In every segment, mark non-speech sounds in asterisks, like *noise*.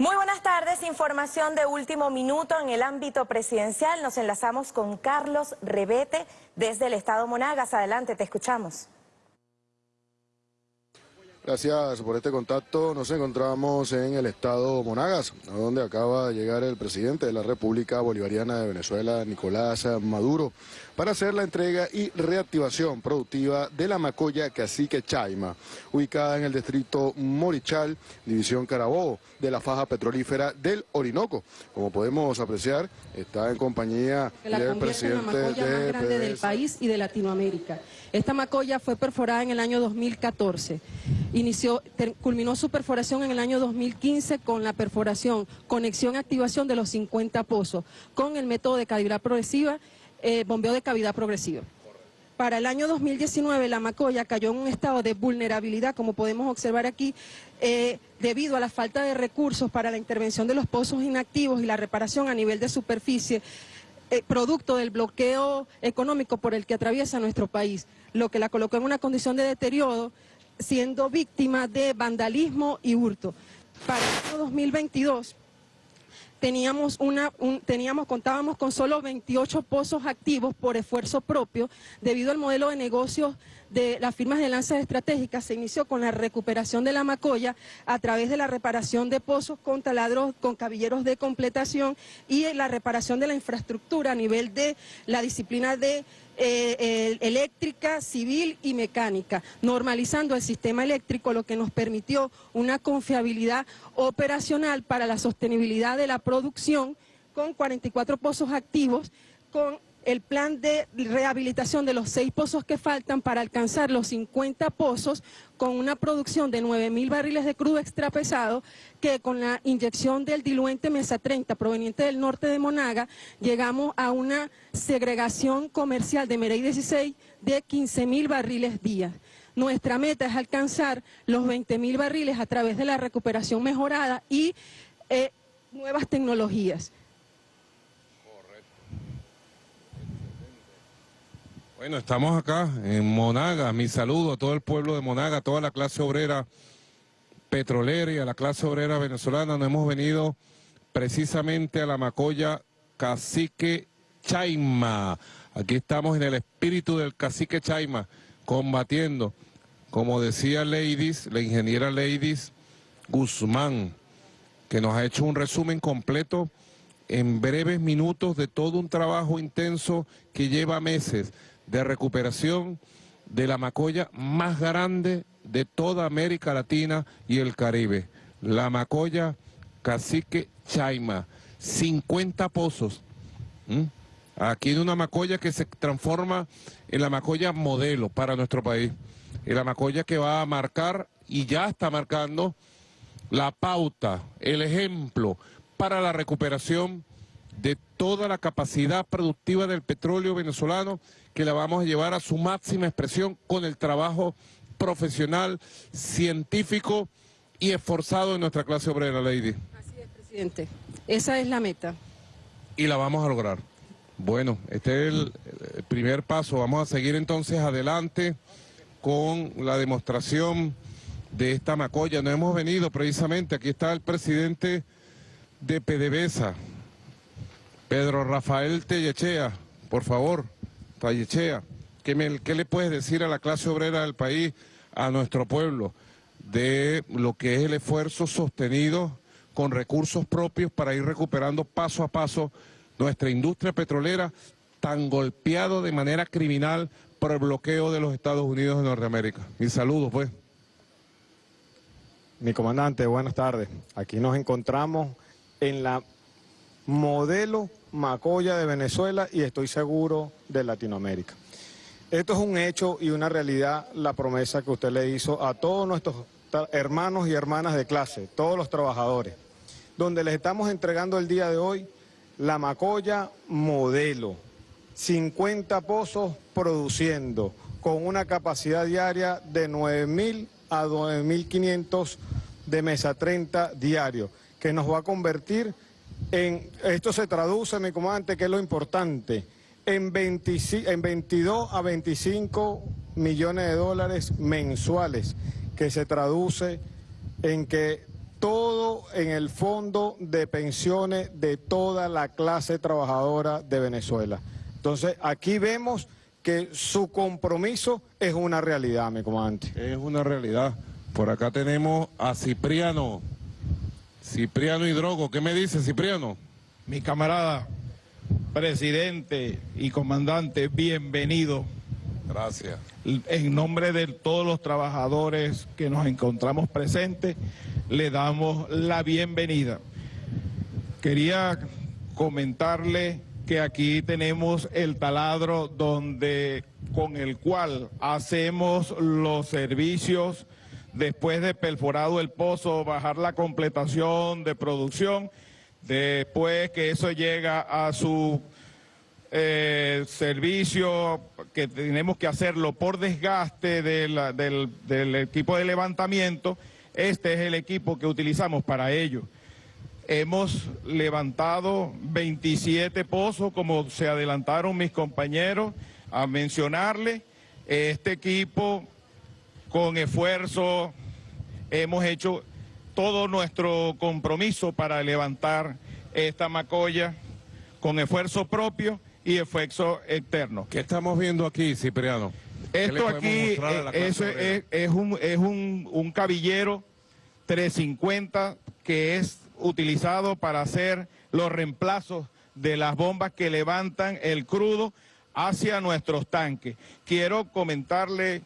Muy buenas tardes, información de último minuto en el ámbito presidencial. Nos enlazamos con Carlos Rebete desde el Estado Monagas. Adelante, te escuchamos. Gracias por este contacto. Nos encontramos en el estado Monagas, donde acaba de llegar el presidente de la República Bolivariana de Venezuela, Nicolás Maduro, para hacer la entrega y reactivación productiva de la Macoya Cacique Chaima, ubicada en el distrito Morichal, división Carabobo, de la faja petrolífera del Orinoco. Como podemos apreciar, está en compañía del presidente la macoya más grande del país y de Latinoamérica. Esta macoya fue perforada en el año 2014 inició, culminó su perforación en el año 2015 con la perforación, conexión y activación de los 50 pozos, con el método de cavidad progresiva, eh, bombeo de cavidad progresiva. Para el año 2019 la Macoya cayó en un estado de vulnerabilidad, como podemos observar aquí, eh, debido a la falta de recursos para la intervención de los pozos inactivos y la reparación a nivel de superficie, eh, producto del bloqueo económico por el que atraviesa nuestro país, lo que la colocó en una condición de deterioro siendo víctima de vandalismo y hurto. Para el año 2022 teníamos una, teníamos, contábamos con solo 28 pozos activos por esfuerzo propio, debido al modelo de negocios de las firmas de lanzas estratégicas, se inició con la recuperación de la Macoya a través de la reparación de pozos con taladros, con cabilleros de completación y la reparación de la infraestructura a nivel de la disciplina de eh, eléctrica, civil y mecánica, normalizando el sistema eléctrico, lo que nos permitió una confiabilidad operacional para la sostenibilidad de la producción con 44 pozos activos, con el plan de rehabilitación de los seis pozos que faltan para alcanzar los 50 pozos con una producción de 9.000 barriles de crudo extrapesado que con la inyección del diluente Mesa 30 proveniente del norte de Monaga llegamos a una segregación comercial de Merey 16 de 15.000 barriles día. Nuestra meta es alcanzar los 20.000 barriles a través de la recuperación mejorada y eh, nuevas tecnologías. Bueno, estamos acá en Monaga. Mi saludo a todo el pueblo de Monaga, a toda la clase obrera petrolera y a la clase obrera venezolana. Nos hemos venido precisamente a la Macoya Cacique Chaima. Aquí estamos en el espíritu del Cacique Chaima, combatiendo, como decía Ladies, la ingeniera Ladies Guzmán, que nos ha hecho un resumen completo en breves minutos de todo un trabajo intenso que lleva meses de recuperación de la macoya más grande de toda América Latina y el Caribe. La macoya Cacique Chaima, 50 pozos. Aquí en una macoya que se transforma en la macoya modelo para nuestro país. En la macoya que va a marcar y ya está marcando la pauta, el ejemplo para la recuperación de toda la capacidad productiva del petróleo venezolano que la vamos a llevar a su máxima expresión con el trabajo profesional, científico y esforzado de nuestra clase obrera, Lady. Así es, presidente. Esa es la meta. Y la vamos a lograr. Bueno, este es el, el primer paso. Vamos a seguir entonces adelante con la demostración de esta macoya. No hemos venido precisamente, aquí está el presidente de PDVSA, Pedro Rafael Tellechea, por favor, Tellechea, ¿qué, ¿qué le puedes decir a la clase obrera del país, a nuestro pueblo, de lo que es el esfuerzo sostenido con recursos propios para ir recuperando paso a paso nuestra industria petrolera tan golpeado de manera criminal por el bloqueo de los Estados Unidos de Norteamérica. Mis saludos, pues. Mi comandante, buenas tardes. Aquí nos encontramos en la modelo Macoya de Venezuela y estoy seguro de Latinoamérica. Esto es un hecho y una realidad, la promesa que usted le hizo a todos nuestros hermanos y hermanas de clase, todos los trabajadores, donde les estamos entregando el día de hoy la Macoya modelo, 50 pozos produciendo, con una capacidad diaria de 9.000 a 9.500 de mesa 30 diario, que nos va a convertir en, esto se traduce, mi comandante, que es lo importante, en, en 22 a 25 millones de dólares mensuales, que se traduce en que todo en el fondo de pensiones de toda la clase trabajadora de Venezuela. Entonces, aquí vemos que su compromiso es una realidad, mi comandante. Es una realidad. Por acá tenemos a Cipriano. Cipriano Hidrogo. ¿Qué me dice Cipriano? Mi camarada, presidente y comandante, bienvenido. Gracias. En nombre de todos los trabajadores que nos encontramos presentes, le damos la bienvenida. Quería comentarle que aquí tenemos el taladro donde con el cual hacemos los servicios después de perforado el pozo, bajar la completación de producción, después que eso llega a su eh, servicio, que tenemos que hacerlo por desgaste del, del equipo de levantamiento, este es el equipo que utilizamos para ello. Hemos levantado 27 pozos, como se adelantaron mis compañeros a mencionarle. Este equipo, con esfuerzo, hemos hecho todo nuestro compromiso para levantar esta macolla con esfuerzo propio y esfuerzo externo. ¿Qué estamos viendo aquí, Cipriano? Esto aquí es, es, es, un, es un, un cabillero 350 que es utilizado para hacer los reemplazos de las bombas que levantan el crudo hacia nuestros tanques. Quiero comentarle,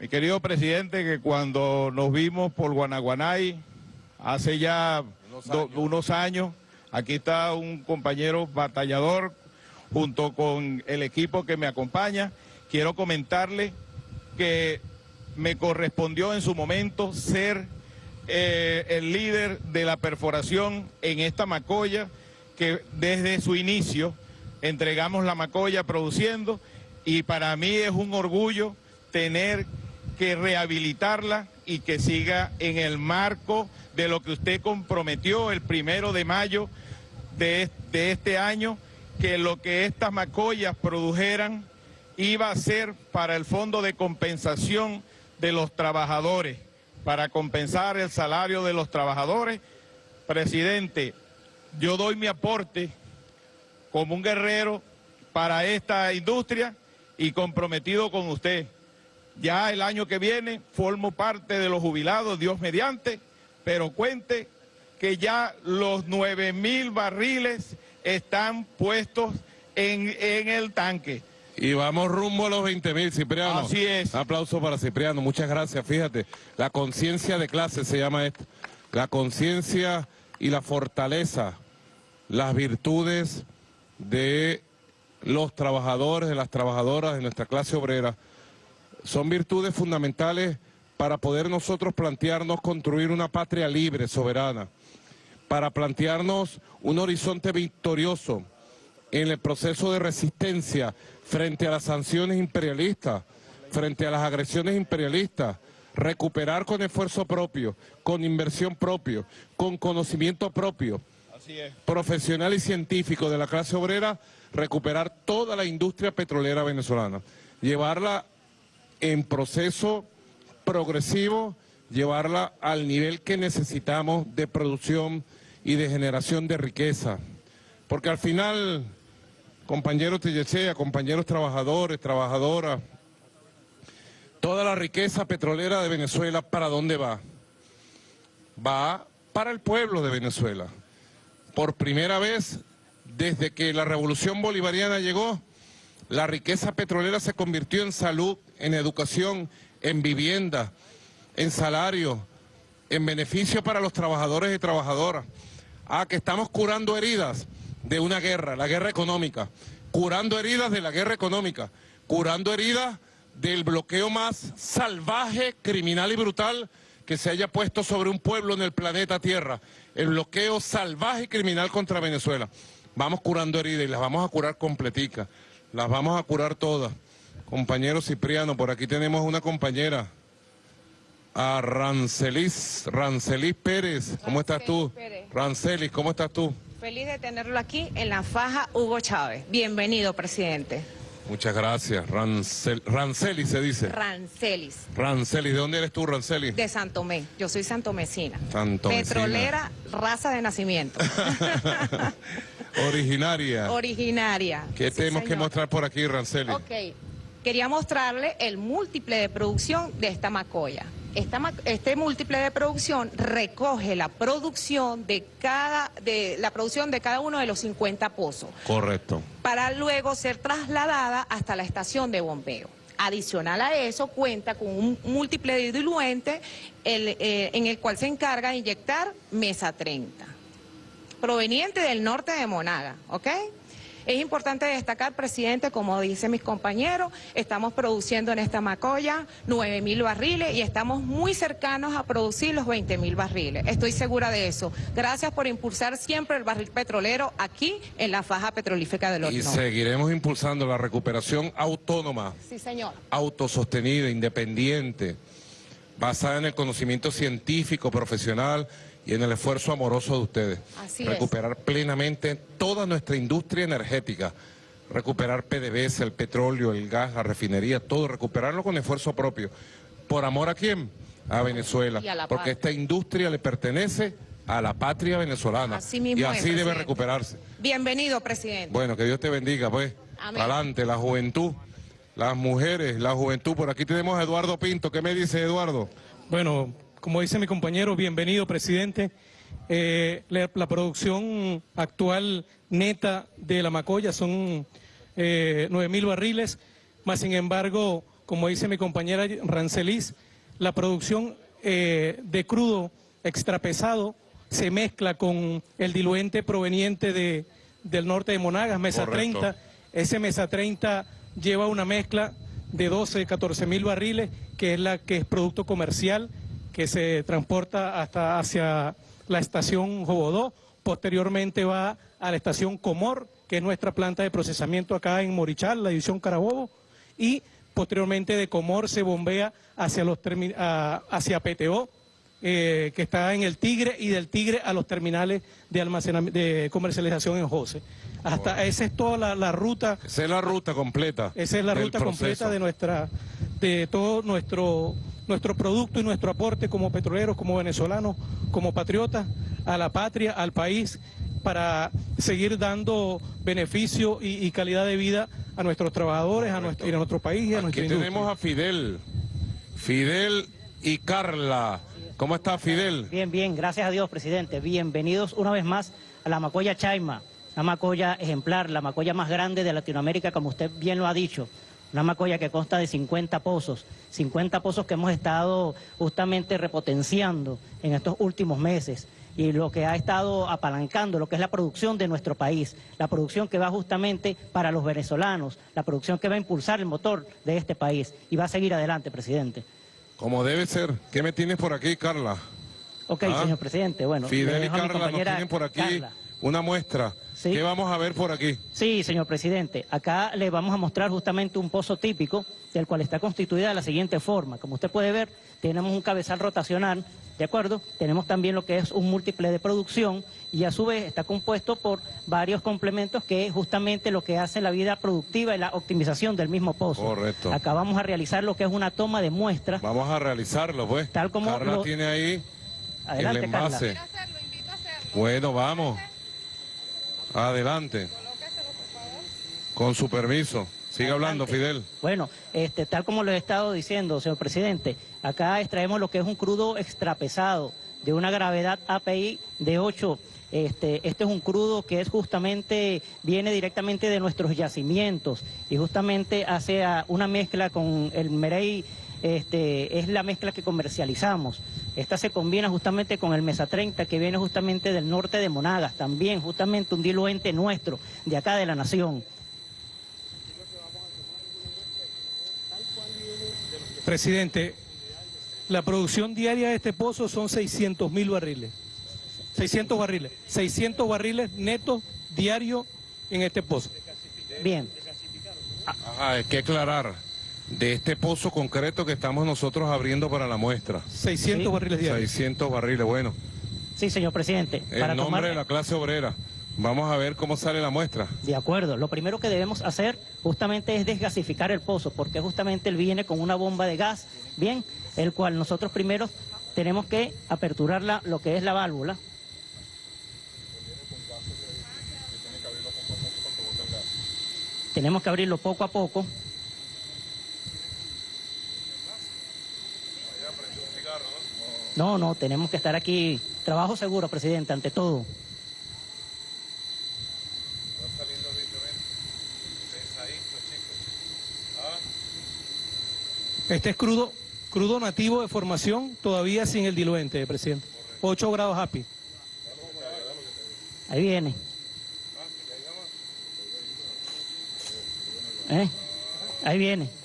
mi querido presidente, que cuando nos vimos por Guanaguanay, hace ya unos años, unos años aquí está un compañero batallador junto con el equipo que me acompaña. Quiero comentarle que me correspondió en su momento ser eh, el líder de la perforación en esta macolla, que desde su inicio entregamos la macolla produciendo y para mí es un orgullo tener que rehabilitarla y que siga en el marco de lo que usted comprometió el primero de mayo de, de este año, que lo que estas macollas produjeran iba a ser para el fondo de compensación de los trabajadores para compensar el salario de los trabajadores. Presidente, yo doy mi aporte como un guerrero para esta industria y comprometido con usted. Ya el año que viene formo parte de los jubilados, Dios mediante, pero cuente que ya los 9 mil barriles están puestos en, en el tanque. Y vamos rumbo a los 20 mil, Cipriano. Así es. aplauso para Cipriano, muchas gracias. Fíjate, la conciencia de clase se llama esto. La conciencia y la fortaleza, las virtudes de los trabajadores, de las trabajadoras de nuestra clase obrera, son virtudes fundamentales para poder nosotros plantearnos construir una patria libre, soberana, para plantearnos un horizonte victorioso en el proceso de resistencia frente a las sanciones imperialistas, frente a las agresiones imperialistas, recuperar con esfuerzo propio, con inversión propio, con conocimiento propio, profesional y científico de la clase obrera, recuperar toda la industria petrolera venezolana, llevarla en proceso progresivo, llevarla al nivel que necesitamos de producción y de generación de riqueza. Porque al final compañeros Tillechea, compañeros trabajadores, trabajadoras, toda la riqueza petrolera de Venezuela, ¿para dónde va? Va para el pueblo de Venezuela. Por primera vez, desde que la revolución bolivariana llegó, la riqueza petrolera se convirtió en salud, en educación, en vivienda, en salario, en beneficio para los trabajadores y trabajadoras. Ah, que estamos curando heridas de una guerra, la guerra económica, curando heridas de la guerra económica, curando heridas del bloqueo más salvaje, criminal y brutal que se haya puesto sobre un pueblo en el planeta Tierra, el bloqueo salvaje y criminal contra Venezuela. Vamos curando heridas y las vamos a curar completicas, las vamos a curar todas. Compañero Cipriano, por aquí tenemos una compañera, a Rancelis, Rancelis Pérez. ¿Cómo estás tú? Rancelis, ¿cómo estás tú? Feliz de tenerlo aquí en la faja Hugo Chávez. Bienvenido, presidente. Muchas gracias. Rancel, Ranceli se dice. Rancelis, Ranceli, ¿de dónde eres tú, Ranceli? de Santomé. Yo soy santomecina. Santomecina. Petrolera, raza de nacimiento. *laughs* Originaria. Originaria. ¿Qué Sí, tenemos que mostrar por aquí, Ranceli? Ok. Quería mostrarle el múltiple de producción de esta macoya. Esta este múltiple de producción recoge la producción de cada de la producción de cada uno de los 50 pozos Correcto. para luego ser trasladada hasta la estación de bombeo. Adicional a eso, cuenta con un múltiple de diluente el, eh, en el cual se encarga de inyectar Mesa 30, proveniente del norte de Monaga, ¿ok? Es importante destacar, presidente, como dicen mis compañeros, estamos produciendo en esta macoya 9 mil barriles y estamos muy cercanos a producir los 20 mil barriles. Estoy segura de eso. Gracias por impulsar siempre el barril petrolero aquí en la faja petrolífica del Y Orinoco. seguiremos impulsando la recuperación autónoma, Sí, señor. autosostenida, independiente, basada en el conocimiento científico, profesional y en el esfuerzo amoroso de ustedes. Así es. recuperar plenamente toda nuestra industria energética, recuperar PDVSA, el petróleo, el gas, la refinería, todo, recuperarlo con esfuerzo propio. ¿Por amor a quién? A Venezuela. Y a la porque patria. esta industria le pertenece a la patria venezolana. Así mismo y es, así debe presidente. recuperarse. Bienvenido, presidente. Bueno, que Dios te bendiga, pues. Amén. Adelante, la juventud, las mujeres, la juventud. Por aquí tenemos a Eduardo Pinto. ¿Qué me dice Eduardo? Bueno, como dice mi compañero, bienvenido, presidente. Eh, la, la producción actual neta de la Macoya son eh, 9 mil barriles, más sin embargo, como dice mi compañera Rancelis, la producción eh, de crudo extrapesado se mezcla con el diluente proveniente de, del norte de Monagas, Mesa Correcto. 30. Ese Mesa 30 lleva una mezcla de 12, 14 mil barriles, que es la que es producto comercial, que se transporta hasta hacia la estación Jobodó, posteriormente va a la estación Comor, que es nuestra planta de procesamiento acá en Morichal, la división Carabobo, y posteriormente de Comor se bombea hacia, los a- hacia PTO, eh, que está en el Tigre, y del Tigre a los terminales de, almacenamiento, de comercialización en José. Hasta esa es toda la, la ruta Esa es la ruta completa. esa es la ruta proceso. completa de nuestra, de todo nuestro, nuestro producto y nuestro aporte como petroleros, como venezolanos, como patriotas a la patria, al país, para seguir dando beneficio y, y calidad de vida a nuestros trabajadores, a nuestro, y a nuestro país y a nuestra Aquí industria. tenemos a Fidel. Fidel y Carla. ¿Cómo está Fidel? Bien, bien, gracias a Dios, presidente. Bienvenidos una vez más a la Macoya Chaima, una macoya ejemplar, la macoya más grande de Latinoamérica, como usted bien lo ha dicho. Una macoya que consta de 50 pozos, 50 pozos que hemos estado justamente repotenciando en estos últimos meses y lo que ha estado apalancando lo que es la producción de nuestro país, la producción que va justamente para los venezolanos, la producción que va a impulsar el motor de este país y va a seguir adelante, presidente. Como debe ser. ¿Qué me tienes por aquí, Carla? Ok, Ah. señor presidente, bueno. Fidel y Carla nos tienen por aquí Carla. una muestra. Sí. ¿Qué vamos a ver por aquí? Sí, señor presidente. Acá le vamos a mostrar justamente un pozo típico, del cual está constituida de la siguiente forma. Como usted puede ver, tenemos un cabezal rotacional, ¿de acuerdo? Tenemos también lo que es un múltiple de producción y a su vez está compuesto por varios complementos que es justamente lo que hace la vida productiva y la optimización del mismo pozo. Correcto. Acá vamos a realizar lo que es una toma de muestra. Vamos a realizarlo, pues. Tal como Carla lo- tiene ahí Adelante, el envase. Bueno, vamos. Adelante. Con su permiso. Siga hablando. Fidel. Bueno, este, tal como lo he estado diciendo, señor presidente, acá extraemos lo que es un crudo extrapesado de una gravedad API de 8. Este, este es un crudo que es justamente, viene directamente de nuestros yacimientos y justamente hace una mezcla con el Merey, este, es la mezcla que comercializamos. Esta se combina justamente con el Mesa 30 que viene justamente del norte de Monagas, también justamente un diluente nuestro de acá de la nación. Presidente, la producción diaria de este pozo son 600 mil barriles. 600 barriles. 600 barriles netos diarios en este pozo. Bien. Ajá, hay que aclarar. De este pozo concreto que estamos nosotros abriendo para la muestra. 600 Sí. barriles diarios. 600 barriles, bueno. Sí, señor presidente. El nombre de la clase obrera. Vamos a ver cómo sale la muestra. De acuerdo. Lo primero que debemos hacer justamente es desgasificar el pozo, porque justamente él viene con una bomba de gas, bien, el cual nosotros primero tenemos que aperturar la, lo que es la válvula. Tenemos que abrirlo poco a poco. No, no, tenemos que estar aquí. Trabajo seguro, presidente, ante todo. Este es crudo, crudo nativo de formación, todavía sin el diluente, presidente. 8 grados happy. Ahí viene. ¿Eh? Ahí viene.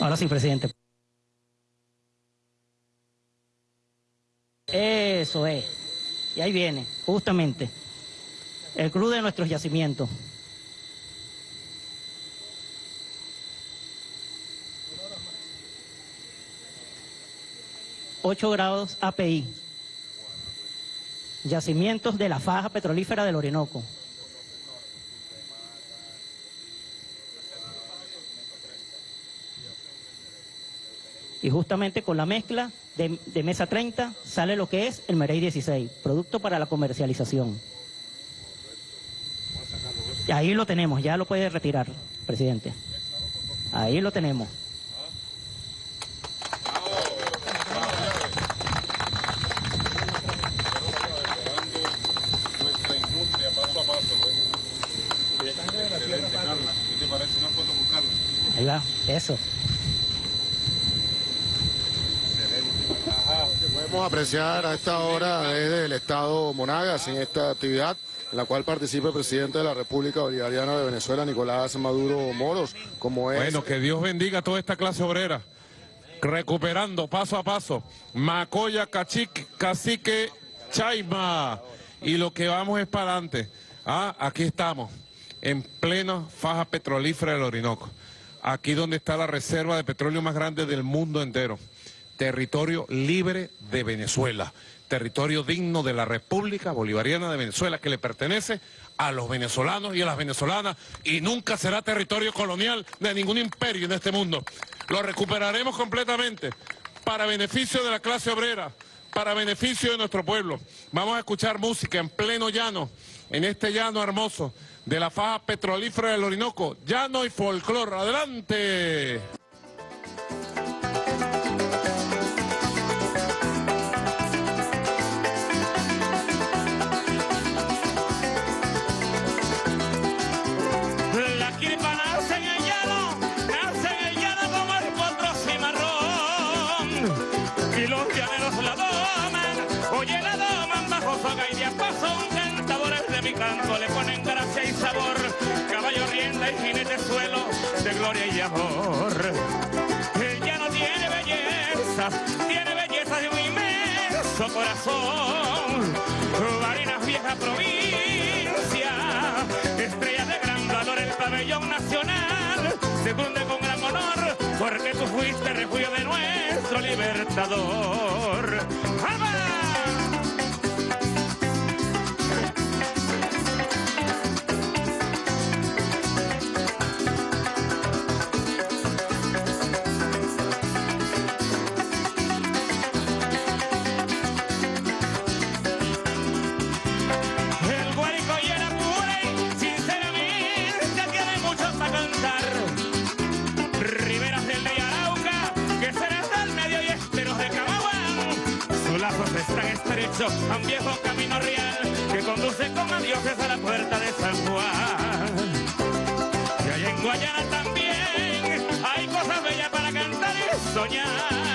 Ahora sí, presidente. Eso es. Y ahí viene, justamente, el crudo de nuestros yacimientos. Ocho grados API. Yacimientos de la faja petrolífera del Orinoco. Y justamente con la mezcla de, mesa 30 sale lo que es el Merey 16, producto para la comercialización. Ahí lo tenemos, ya lo puede retirar, presidente. Ahí lo tenemos. Ahí va, eso. Podemos apreciar a esta hora desde el Estado Monagas en esta actividad en la cual participa el presidente de la República Bolivariana de Venezuela, Nicolás Maduro Moros, como es... Bueno, que Dios bendiga a toda esta clase obrera, recuperando paso a paso, Macoya, Cachique, Cacique, Chaima, y lo que vamos es para adelante. Ah, aquí estamos, en plena faja petrolífera del Orinoco, aquí donde está la reserva de petróleo más grande del mundo entero territorio libre de Venezuela, territorio digno de la República Bolivariana de Venezuela que le pertenece a los venezolanos y a las venezolanas y nunca será territorio colonial de ningún imperio en este mundo. Lo recuperaremos completamente para beneficio de la clase obrera, para beneficio de nuestro pueblo. Vamos a escuchar música en pleno llano, en este llano hermoso de la faja petrolífera del Orinoco, llano y folclor. ¡Adelante! Le ponen gracia y sabor, caballo rienda y jinete suelo de gloria y amor. Él ya no tiene belleza, tiene belleza de un inmenso corazón. Barinas vieja provincia, estrella de gran valor, el pabellón nacional, se funde con gran honor, porque tú fuiste refugio de nuestro libertador. A un viejo camino real que conduce con adioses a la puerta de San Juan. Y allá en Guayana también hay cosas bellas para cantar y soñar.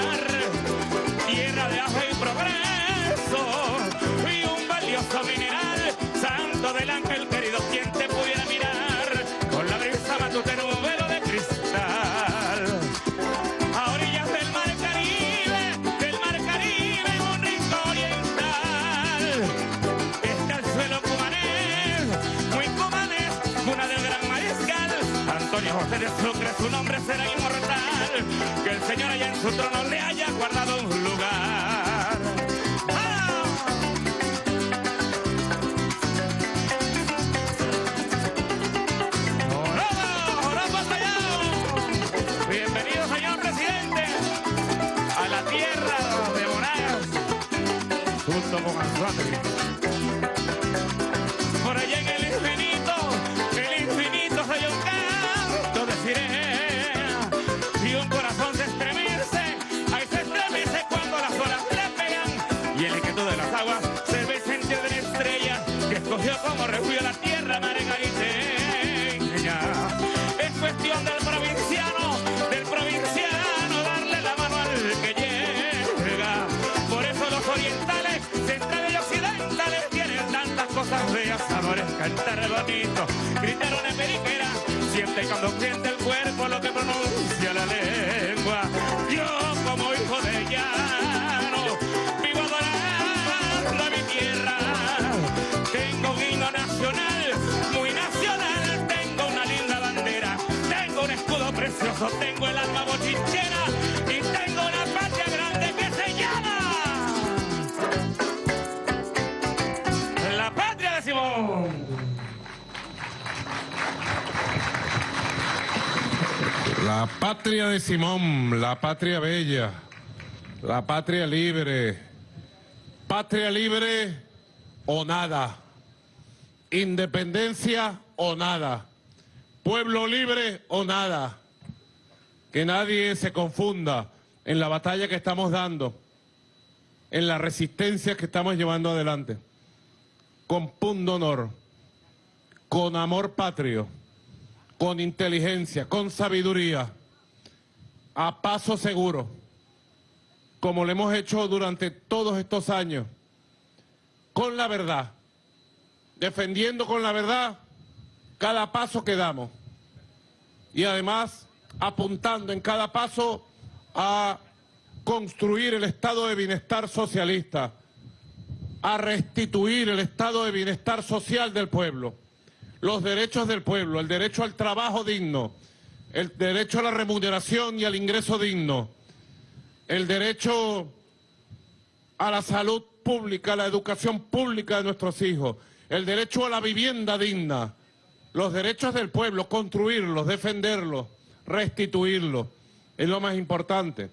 Será inmortal. Que el Señor allá en su trono le haya guardado escogió como refugio la tierra margariteña. Es cuestión del provinciano, del provinciano, darle la mano al que llega. Por eso los orientales, centrales y occidentales tienen tantas cosas bellas, sabores, cantar bonito, gritar una periquera, siempre y cuando siente el cuerpo lo que pronuncia la lengua. Yo como hijo de llano, vivo adorando a mi tierra, nacional, muy nacional, tengo una linda bandera, tengo un escudo precioso, tengo el alma bochinchera y tengo una patria grande que se llama la patria de Simón. La patria de Simón, la patria bella, la patria libre, patria libre o nada, independencia o nada, pueblo libre o nada. Que nadie se confunda en la batalla que estamos dando, en la resistencia que estamos llevando adelante, con punto honor, con amor patrio con inteligencia, con sabiduría, a paso seguro, como lo hemos hecho durante todos estos años, con la verdad, defendiendo con la verdad cada paso que damos. Y además apuntando en cada paso a construir el estado de bienestar socialista, a restituir el estado de bienestar social del pueblo los derechos del pueblo, el derecho al trabajo digno, el derecho a la remuneración y al ingreso digno, el derecho a la salud pública, a la educación pública de nuestros hijos, el derecho a la vivienda digna, los derechos del pueblo, construirlos, defenderlos, restituirlos, es lo más importante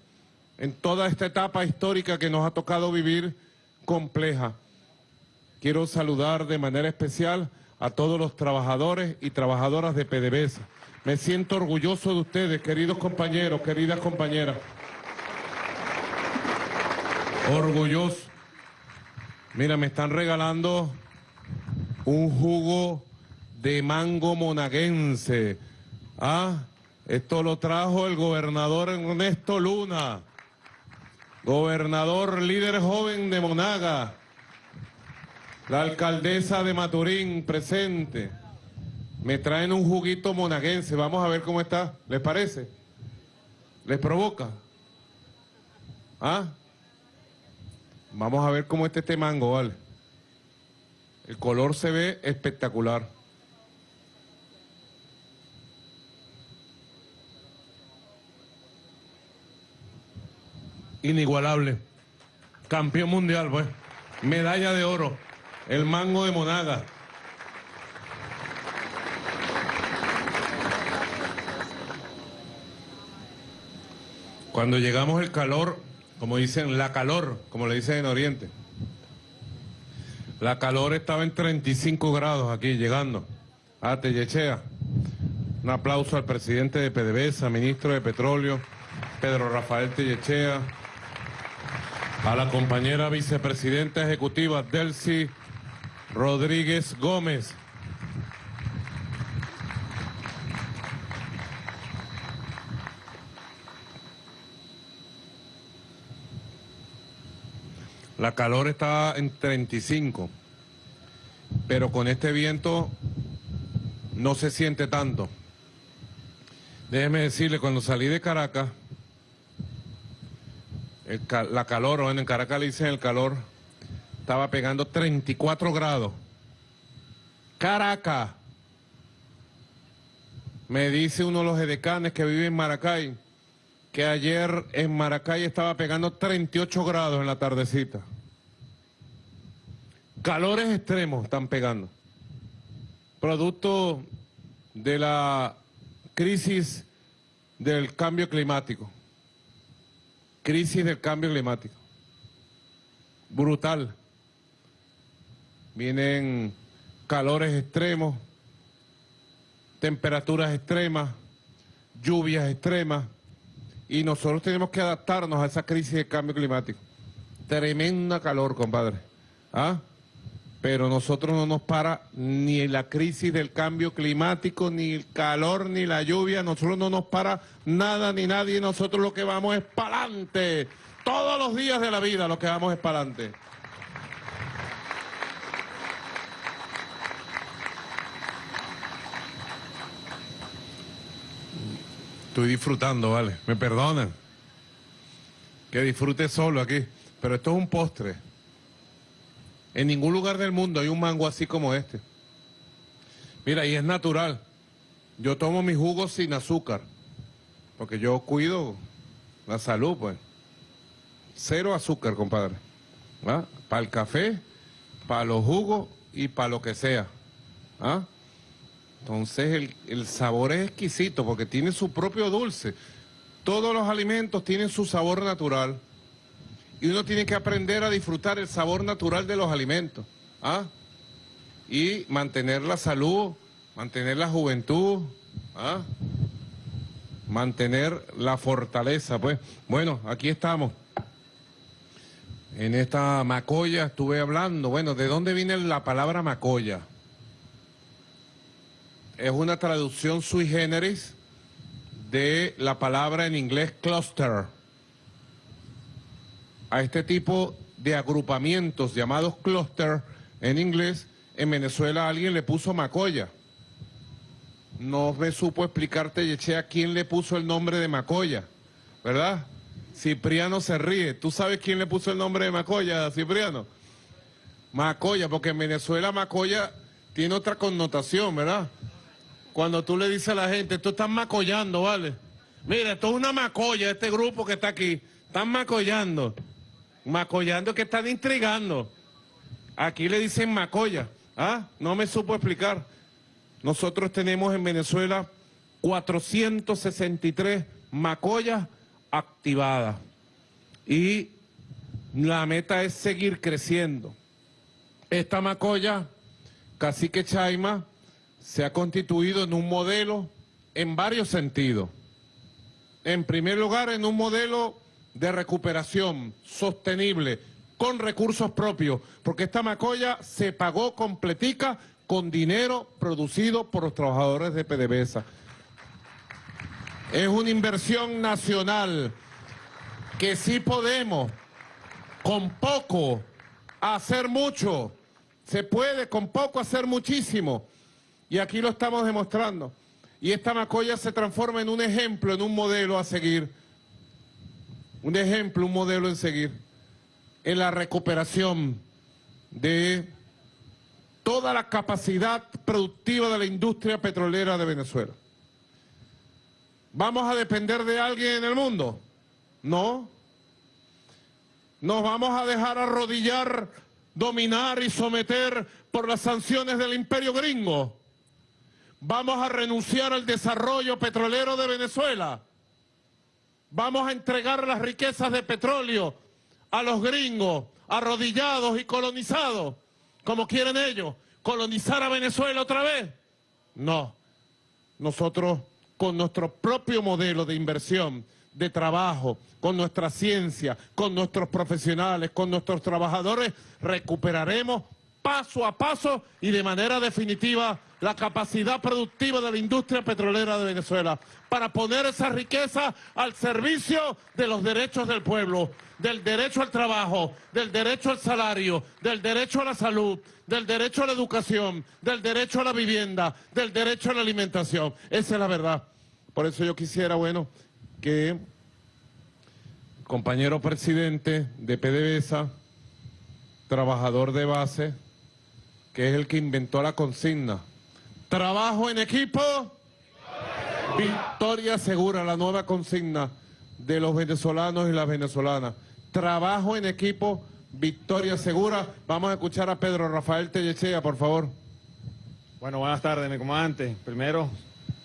en toda esta etapa histórica que nos ha tocado vivir compleja. Quiero saludar de manera especial a todos los trabajadores y trabajadoras de PDVSA. Me siento orgulloso de ustedes, queridos compañeros, queridas compañeras. Orgulloso. Mira, me están regalando un jugo de mango monaguense. Ah, esto lo trajo el gobernador Ernesto Luna, gobernador líder joven de Monaga. La alcaldesa de Maturín presente. Me traen un juguito monaguense. Vamos a ver cómo está. ¿Les parece? ¿Les provoca? ¿Ah? Vamos a ver cómo está este mango, ¿vale? El color se ve espectacular. Inigualable. Campeón mundial, pues. Medalla de oro el mango de Monaga. Cuando llegamos el calor, como dicen, la calor, como le dicen en Oriente. La calor estaba en 35 grados aquí, llegando a Tellechea. Un aplauso al presidente de PDVSA, ministro de Petróleo, Pedro Rafael Tellechea, a la compañera vicepresidenta ejecutiva Delcy Rodríguez Gómez. La calor está en 35, pero con este viento no se siente tanto. Déjeme decirle, cuando salí de Caracas, la calor, o en Caracas le dicen el calor, estaba pegando 34 grados. Caracas. Me dice uno de los edecanes que vive en Maracay que ayer en Maracay estaba pegando 38 grados en la tardecita. Calores extremos están pegando. Producto de la crisis del cambio climático. Crisis del cambio climático. Brutal. Vienen calores extremos, temperaturas extremas, lluvias extremas, y nosotros tenemos que adaptarnos a esa crisis de cambio climático. Tremenda calor, compadre. ¿Ah? Pero nosotros no nos para ni la crisis del cambio climático, ni el calor, ni la lluvia. Nosotros no nos para nada ni nadie. Nosotros lo que vamos es para adelante. Todos los días de la vida lo que vamos es para adelante. Estoy disfrutando, vale. Me perdonan. Que disfrute solo aquí. Pero esto es un postre. En ningún lugar del mundo hay un mango así como este. Mira, y es natural. Yo tomo mi jugo sin azúcar. Porque yo cuido la salud, pues. Cero azúcar, compadre. ¿Ah? Para el café, para los jugos y para lo que sea. ¿Ah? Entonces el, sabor es exquisito porque tiene su propio dulce. Todos los alimentos tienen su sabor natural. Y uno tiene que aprender a disfrutar el sabor natural de los alimentos. ¿ah? Y mantener la salud, mantener la juventud, ¿ah? mantener la fortaleza. Pues bueno, aquí estamos. En esta macoya estuve hablando. Bueno, ¿de dónde viene la palabra macoya? es una traducción sui generis de la palabra en inglés cluster. A este tipo de agrupamientos llamados cluster en inglés, en Venezuela alguien le puso Macoya. No me supo explicarte, Yechea, quién le puso el nombre de Macoya, ¿verdad? Cipriano se ríe. ¿Tú sabes quién le puso el nombre de Macoya, Cipriano? Macoya, porque en Venezuela Macoya tiene otra connotación, ¿verdad? cuando tú le dices a la gente, tú estás macollando, ¿vale? Mira, esto es una macolla, este grupo que está aquí. Están macollando. Macollando que están intrigando. Aquí le dicen macolla. ¿Ah? No me supo explicar. Nosotros tenemos en Venezuela 463 macollas activadas. Y la meta es seguir creciendo. Esta macolla, Cacique Chaima, se ha constituido en un modelo en varios sentidos. En primer lugar, en un modelo de recuperación sostenible, con recursos propios, porque esta macolla se pagó completica con dinero producido por los trabajadores de PDVSA. Es una inversión nacional que sí podemos, con poco, hacer mucho. Se puede con poco hacer muchísimo. Y aquí lo estamos demostrando. Y esta Macoya se transforma en un ejemplo, en un modelo a seguir. Un ejemplo, un modelo en seguir. En la recuperación de toda la capacidad productiva de la industria petrolera de Venezuela. ¿Vamos a depender de alguien en el mundo? No. ¿Nos vamos a dejar arrodillar, dominar y someter por las sanciones del imperio gringo? Vamos a renunciar al desarrollo petrolero de Venezuela. Vamos a entregar las riquezas de petróleo a los gringos, arrodillados y colonizados, como quieren ellos, colonizar a Venezuela otra vez. No, nosotros con nuestro propio modelo de inversión, de trabajo, con nuestra ciencia, con nuestros profesionales, con nuestros trabajadores, recuperaremos paso a paso y de manera definitiva la capacidad productiva de la industria petrolera de Venezuela para poner esa riqueza al servicio de los derechos del pueblo, del derecho al trabajo, del derecho al salario, del derecho a la salud, del derecho a la educación, del derecho a la vivienda, del derecho a la alimentación. Esa es la verdad. Por eso yo quisiera, bueno, que compañero presidente de PDVSA, trabajador de base, que es el que inventó la consigna. Trabajo en equipo, Victoria segura, la nueva consigna de los venezolanos y las venezolanas. Trabajo en equipo, victoria segura. Vamos a escuchar a Pedro Rafael Tellechea, por favor. Bueno, buenas tardes, mi comandante. Primero,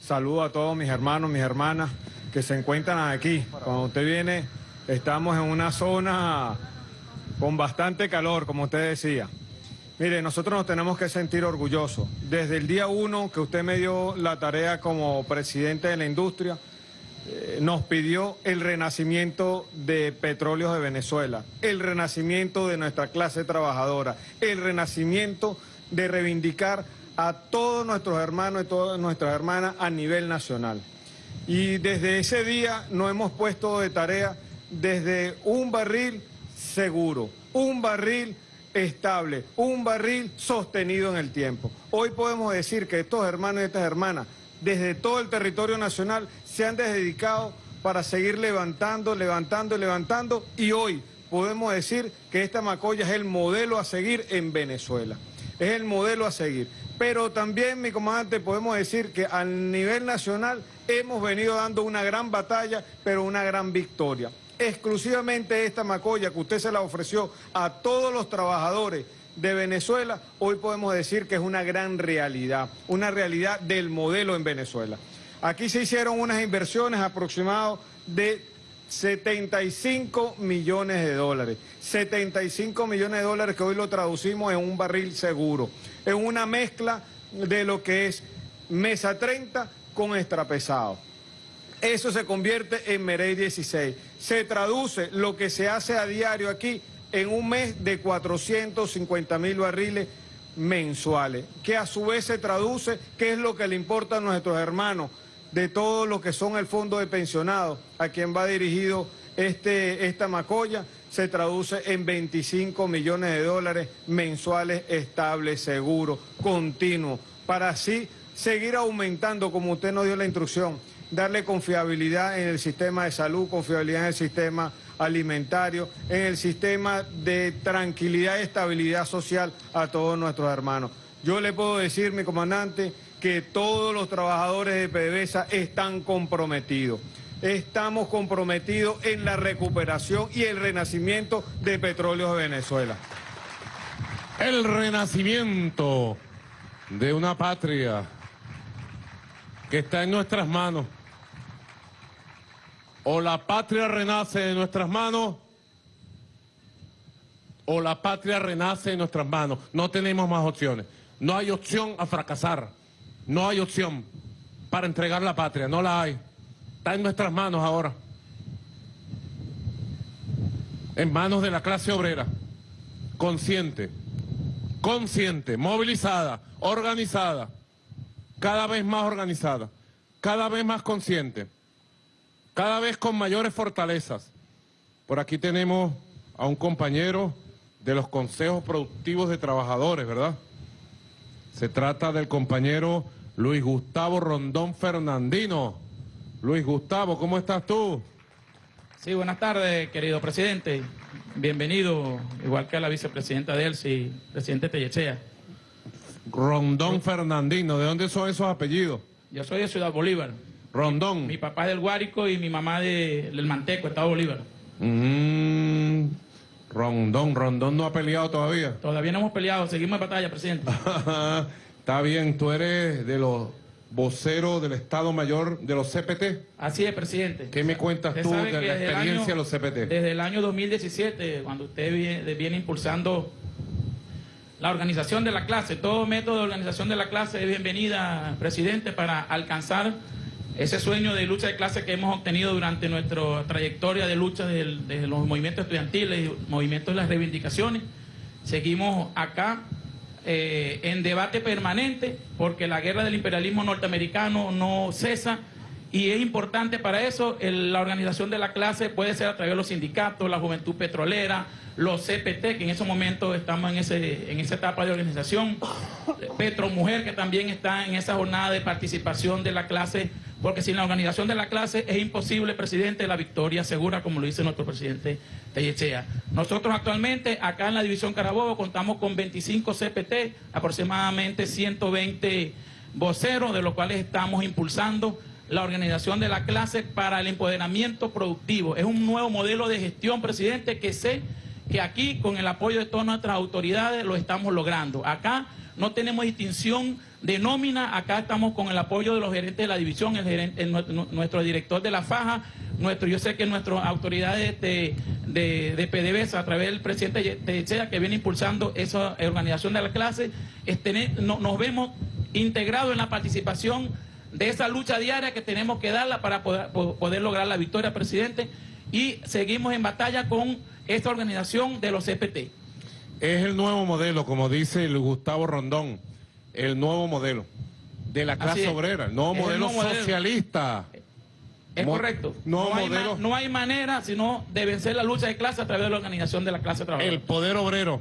saludo a todos mis hermanos, mis hermanas que se encuentran aquí. Cuando usted viene, estamos en una zona con bastante calor, como usted decía. Mire, nosotros nos tenemos que sentir orgullosos. Desde el día uno que usted me dio la tarea como presidente de la industria, eh, nos pidió el renacimiento de petróleos de Venezuela, el renacimiento de nuestra clase trabajadora, el renacimiento de reivindicar a todos nuestros hermanos y todas nuestras hermanas a nivel nacional. Y desde ese día nos hemos puesto de tarea desde un barril seguro, un barril estable, un barril sostenido en el tiempo. Hoy podemos decir que estos hermanos y estas hermanas, desde todo el territorio nacional, se han dedicado para seguir levantando, levantando, levantando, y hoy podemos decir que esta Macoya es el modelo a seguir en Venezuela. Es el modelo a seguir. Pero también, mi comandante, podemos decir que a nivel nacional hemos venido dando una gran batalla, pero una gran victoria exclusivamente esta macolla que usted se la ofreció a todos los trabajadores de Venezuela, hoy podemos decir que es una gran realidad, una realidad del modelo en Venezuela. Aquí se hicieron unas inversiones aproximadas de 75 millones de dólares. 75 millones de dólares que hoy lo traducimos en un barril seguro, en una mezcla de lo que es mesa 30 con extrapesado. Eso se convierte en Merey 16. Se traduce lo que se hace a diario aquí en un mes de 450 mil barriles mensuales, que a su vez se traduce qué es lo que le importa a nuestros hermanos de todo lo que son el fondo de pensionados, a quien va dirigido este, esta macolla, se traduce en 25 millones de dólares mensuales estables, seguros, continuos, para así seguir aumentando, como usted nos dio la instrucción, darle confiabilidad en el sistema de salud, confiabilidad en el sistema alimentario, en el sistema de tranquilidad y estabilidad social a todos nuestros hermanos. Yo le puedo decir, mi comandante, que todos los trabajadores de PDVSA están comprometidos. Estamos comprometidos en la recuperación y el renacimiento de Petróleos de Venezuela. El renacimiento de una patria que está en nuestras manos o la patria renace de nuestras manos o la patria renace en nuestras manos. No tenemos más opciones. No hay opción a fracasar. No hay opción para entregar la patria. No la hay. Está en nuestras manos ahora. En manos de la clase obrera. Consciente. Consciente. Movilizada. Organizada. Cada vez más organizada. Cada vez más consciente cada vez con mayores fortalezas. Por aquí tenemos a un compañero de los consejos productivos de trabajadores, ¿verdad? Se trata del compañero Luis Gustavo Rondón Fernandino. Luis Gustavo, ¿cómo estás tú? Sí, buenas tardes, querido presidente. Bienvenido, igual que a la vicepresidenta Delcy, presidente Tellechea. Rondón Fernandino, ¿de dónde son esos apellidos? Yo soy de Ciudad Bolívar. Rondón. Mi, papá es del Guárico y mi mamá del Manteco, Estado Bolívar. Mm, Rondón, Rondón no ha peleado todavía. Todavía no hemos peleado, seguimos en batalla, presidente. *laughs* Está bien, tú eres de los voceros del Estado Mayor de los CPT. Así es, presidente. ¿Qué me cuentas tú de la experiencia de los CPT? Desde el año 2017, cuando usted viene, viene impulsando la organización de la clase, todo método de organización de la clase es bienvenida, presidente, para alcanzar ese sueño de lucha de clase que hemos obtenido durante nuestra trayectoria de lucha de, los movimientos estudiantiles movimientos de las reivindicaciones. Seguimos acá eh, en debate permanente porque la guerra del imperialismo norteamericano no cesa y es importante para eso la organización de la clase puede ser a través de los sindicatos, la juventud petrolera, los CPT, que en esos momentos estamos en, ese, en esa etapa de organización, Petro Mujer, que también está en esa jornada de participación de la clase porque sin la organización de la clase es imposible, presidente, la victoria segura, como lo dice nuestro presidente Tellechea. Nosotros actualmente, acá en la División Carabobo, contamos con 25 CPT, aproximadamente 120 voceros, de los cuales estamos impulsando la organización de la clase para el empoderamiento productivo. Es un nuevo modelo de gestión, presidente, que sé que aquí, con el apoyo de todas nuestras autoridades, lo estamos logrando. Acá no tenemos distinción de nómina, acá estamos con el apoyo de los gerentes de la división, nuestro director de la faja, nuestro, yo sé que nuestras autoridades de, de, PDVSA, a través del presidente de que viene impulsando esa organización de la clase, este, nos vemos integrados en la participación de esa lucha diaria que tenemos que darla para poder, poder lograr la victoria, presidente, y seguimos en batalla con esta organización de los CPT. Es el nuevo modelo, como dice el Gustavo Rondón, el nuevo modelo de la clase obrera, el nuevo modelo socialista. Es correcto. No, hay no, hay manera sino de vencer la lucha de clase a través de la organización de la clase trabajadora. El poder obrero.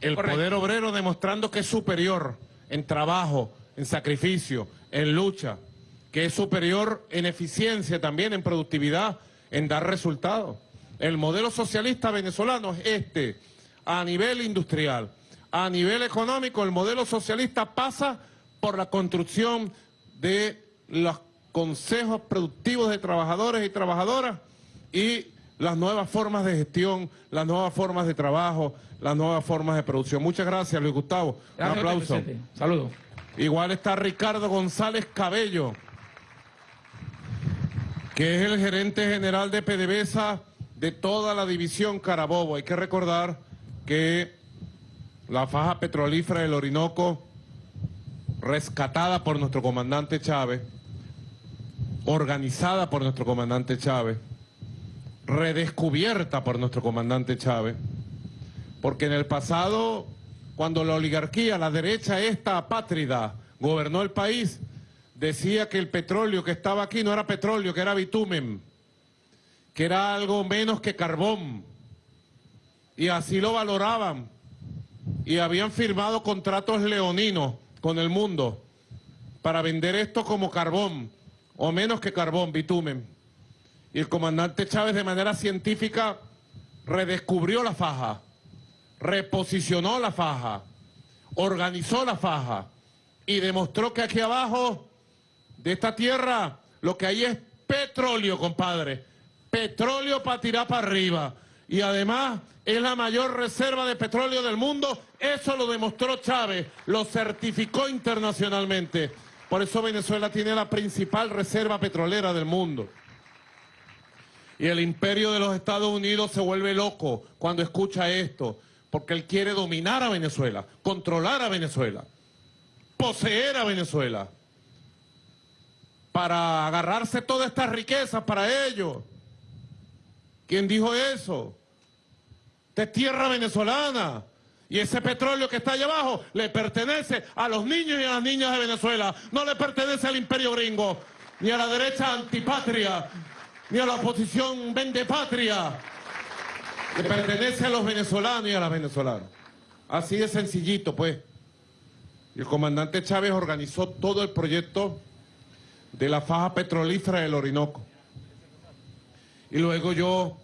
El poder obrero demostrando que es superior en trabajo, en sacrificio, en lucha, que es superior en eficiencia también, en productividad, en dar resultados. El modelo socialista venezolano es este, a nivel industrial. A nivel económico, el modelo socialista pasa por la construcción de los consejos productivos de trabajadores y trabajadoras y las nuevas formas de gestión, las nuevas formas de trabajo, las nuevas formas de producción. Muchas gracias, Luis Gustavo. Un aplauso. Saludos. Igual está Ricardo González Cabello, que es el gerente general de PDVSA de toda la división Carabobo. Hay que recordar que la faja petrolífera del Orinoco, rescatada por nuestro comandante Chávez, organizada por nuestro comandante Chávez, redescubierta por nuestro comandante Chávez, porque en el pasado cuando la oligarquía, la derecha esta apátrida, gobernó el país, decía que el petróleo que estaba aquí no era petróleo, que era bitumen, que era algo menos que carbón. Y así lo valoraban. Y habían firmado contratos leoninos con el mundo para vender esto como carbón, o menos que carbón, bitumen. Y el comandante Chávez de manera científica redescubrió la faja reposicionó la faja, organizó la faja y demostró que aquí abajo de esta tierra lo que hay es petróleo, compadre. Petróleo para tirar para arriba. Y además es la mayor reserva de petróleo del mundo. Eso lo demostró Chávez, lo certificó internacionalmente. Por eso Venezuela tiene la principal reserva petrolera del mundo. Y el imperio de los Estados Unidos se vuelve loco cuando escucha esto porque él quiere dominar a Venezuela, controlar a Venezuela, poseer a Venezuela, para agarrarse todas estas riquezas para ellos. ¿Quién dijo eso? De tierra venezolana. Y ese petróleo que está allá abajo le pertenece a los niños y a las niñas de Venezuela. No le pertenece al imperio gringo, ni a la derecha antipatria, ni a la oposición vende patria que pertenece a los venezolanos y a las venezolanas. Así de sencillito, pues. El comandante Chávez organizó todo el proyecto de la faja petrolífera del Orinoco. Y luego yo,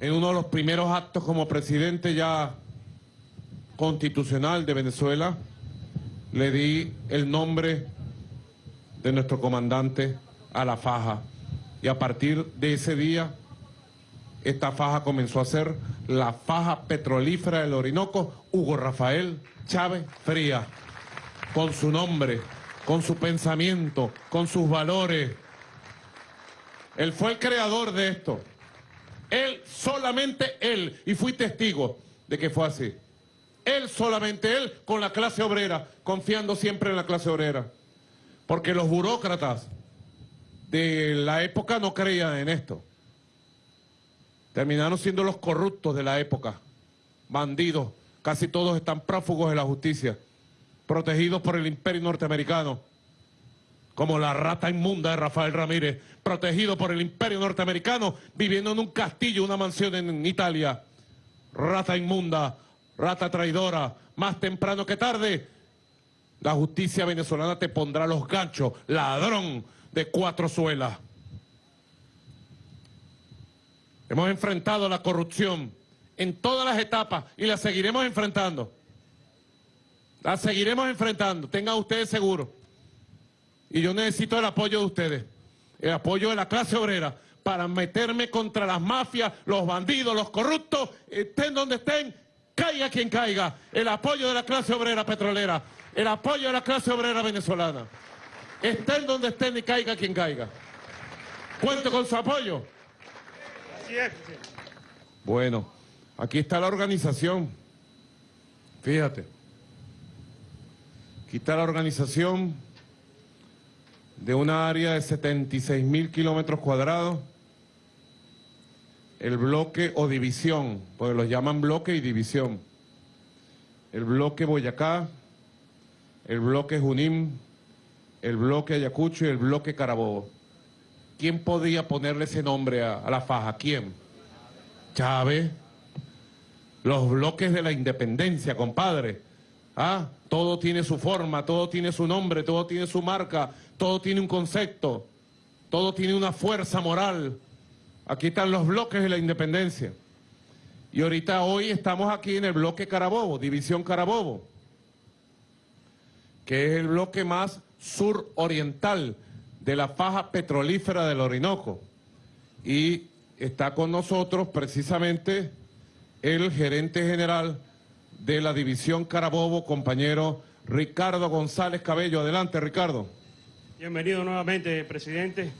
en uno de los primeros actos como presidente ya constitucional de Venezuela, le di el nombre de nuestro comandante a la faja. Y a partir de ese día esta faja comenzó a ser la faja petrolífera del Orinoco, Hugo Rafael Chávez Fría, con su nombre, con su pensamiento, con sus valores. Él fue el creador de esto. Él, solamente él, y fui testigo de que fue así. Él, solamente él, con la clase obrera, confiando siempre en la clase obrera. Porque los burócratas de la época no creían en esto. Terminaron siendo los corruptos de la época, bandidos, casi todos están prófugos de la justicia, protegidos por el imperio norteamericano, como la rata inmunda de Rafael Ramírez, protegido por el imperio norteamericano, viviendo en un castillo, una mansión en Italia. Rata inmunda, rata traidora, más temprano que tarde, la justicia venezolana te pondrá los ganchos, ladrón de cuatro suelas. Hemos enfrentado la corrupción en todas las etapas y la seguiremos enfrentando. La seguiremos enfrentando, tengan ustedes seguro. Y yo necesito el apoyo de ustedes. El apoyo de la clase obrera para meterme contra las mafias, los bandidos, los corruptos, estén donde estén, caiga quien caiga, el apoyo de la clase obrera petrolera, el apoyo de la clase obrera venezolana. Estén donde estén y caiga quien caiga. Cuento con su apoyo. Bueno, aquí está la organización. Fíjate. Aquí está la organización de una área de 76 mil kilómetros cuadrados. El bloque o división, porque los llaman bloque y división. El bloque Boyacá, el bloque Junín, el bloque Ayacucho y el bloque Carabobo. ¿Quién podía ponerle ese nombre a, a la faja? ¿Quién? Chávez. Los bloques de la independencia, compadre. Ah, todo tiene su forma, todo tiene su nombre, todo tiene su marca, todo tiene un concepto, todo tiene una fuerza moral. Aquí están los bloques de la independencia. Y ahorita hoy estamos aquí en el bloque Carabobo, División Carabobo, que es el bloque más suroriental de la faja petrolífera del Orinoco. Y está con nosotros precisamente el gerente general de la División Carabobo, compañero Ricardo González Cabello. Adelante, Ricardo. Bienvenido nuevamente, presidente,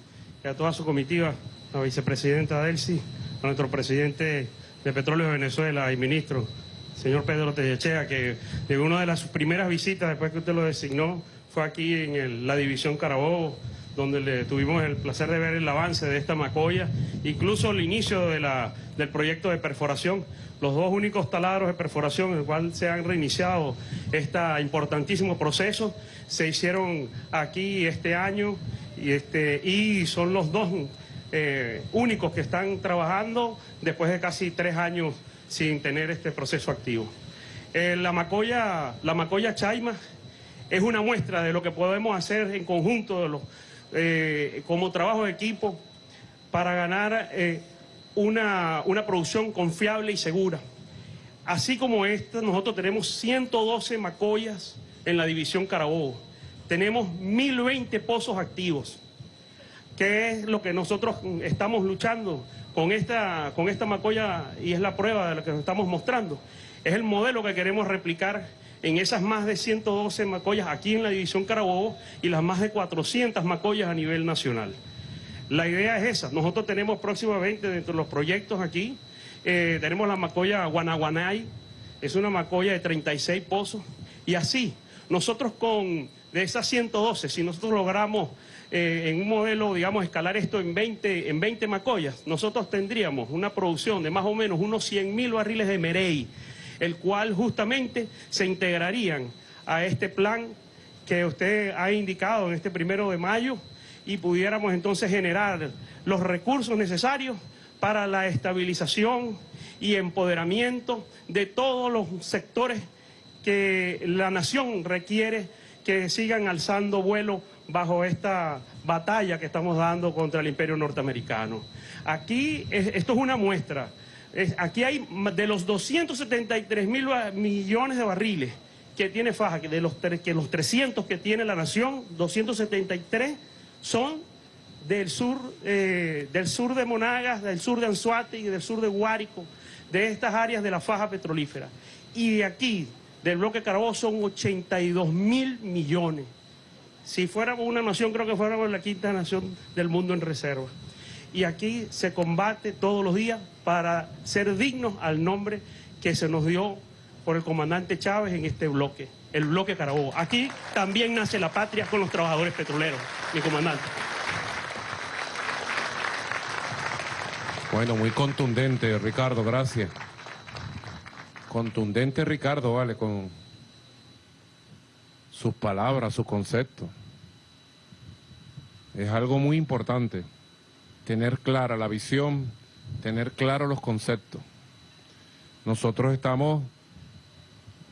y a toda su comitiva, la vicepresidenta Delcy, a nuestro presidente de Petróleo de Venezuela y ministro, señor Pedro Tellechea, que de una de las primeras visitas después que usted lo designó fue aquí en la División Carabobo, donde le tuvimos el placer de ver el avance de esta macolla, incluso el inicio del proyecto de perforación, los dos únicos taladros de perforación en el cual se han reiniciado este importantísimo proceso, se hicieron aquí este año y, este, y son los dos eh, únicos que están trabajando después de casi tres años sin tener este proceso activo. Eh, la, macolla, la macolla Chaima es una muestra de lo que podemos hacer en conjunto de los, eh, como trabajo de equipo para ganar una, una producción confiable y segura. Así como esta, nosotros tenemos 112 macollas en la división Carabobo. Tenemos 1020 pozos activos. ¿Qué es lo que nosotros estamos luchando con esta, con esta y es la prueba de lo que nos estamos mostrando? Es el modelo que queremos replicar en esas más de 112 macollas aquí en la división Carabobo y las más de 400 macollas a nivel nacional. La idea es esa. Nosotros tenemos próximamente dentro de los proyectos aquí, eh, tenemos la macolla Guanaguanay, es una macolla de 36 pozos, y así, nosotros con, de esas 112, si nosotros logramos eh, en un modelo, digamos, escalar esto en 20, en 20 macollas, nosotros tendríamos una producción de más o menos unos 100 mil barriles de Merey, el cual justamente se integrarían a este plan que usted ha indicado en este primero de mayo, y pudiéramos entonces generar los recursos necesarios para la estabilización y empoderamiento de todos los sectores que la nación requiere que sigan alzando vuelo bajo esta batalla que estamos dando contra el imperio norteamericano. Aquí, esto es una muestra, aquí hay de los 273 mil millones de barriles que tiene Faja, que de los, que los 300 que tiene la nación, 273 son del sur, eh, del sur de Monagas, del sur de Anzuate y del sur de Guárico, de estas áreas de la faja petrolífera. Y de aquí, del bloque Carabobo, son 82 mil millones. Si fuéramos una nación, creo que fuéramos la quinta nación del mundo en reserva. Y aquí se combate todos los días para ser dignos al nombre que se nos dio por el comandante Chávez en este bloque el bloque Carabobo. Aquí también nace la patria con los trabajadores petroleros, mi comandante. Bueno, muy contundente, Ricardo, gracias. Contundente, Ricardo, vale, con sus palabras, sus conceptos. Es algo muy importante, tener clara la visión, tener claros los conceptos. Nosotros estamos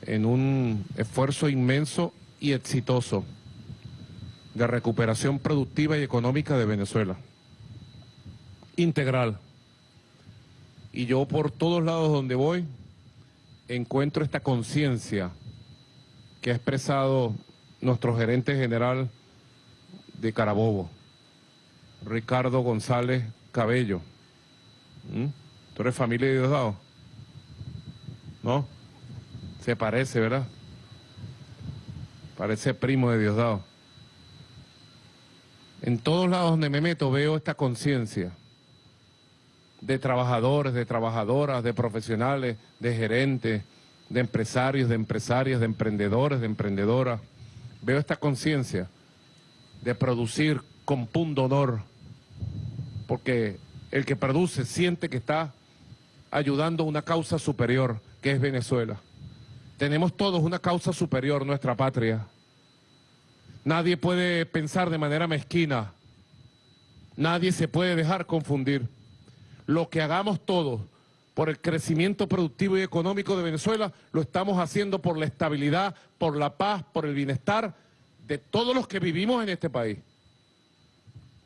en un esfuerzo inmenso y exitoso de recuperación productiva y económica de Venezuela. Integral. Y yo por todos lados donde voy encuentro esta conciencia que ha expresado nuestro gerente general de Carabobo. Ricardo González Cabello. ¿Mm? ¿Tú eres familia de Diosdado? ¿No? Se parece, ¿verdad? Parece primo de Diosdado. En todos lados donde me meto veo esta conciencia de trabajadores, de trabajadoras, de profesionales, de gerentes, de empresarios, de empresarias, de emprendedores, de emprendedoras. Veo esta conciencia de producir con punto honor, porque el que produce siente que está ayudando a una causa superior, que es Venezuela. Tenemos todos una causa superior, nuestra patria. Nadie puede pensar de manera mezquina. Nadie se puede dejar confundir. Lo que hagamos todos por el crecimiento productivo y económico de Venezuela, lo estamos haciendo por la estabilidad, por la paz, por el bienestar de todos los que vivimos en este país.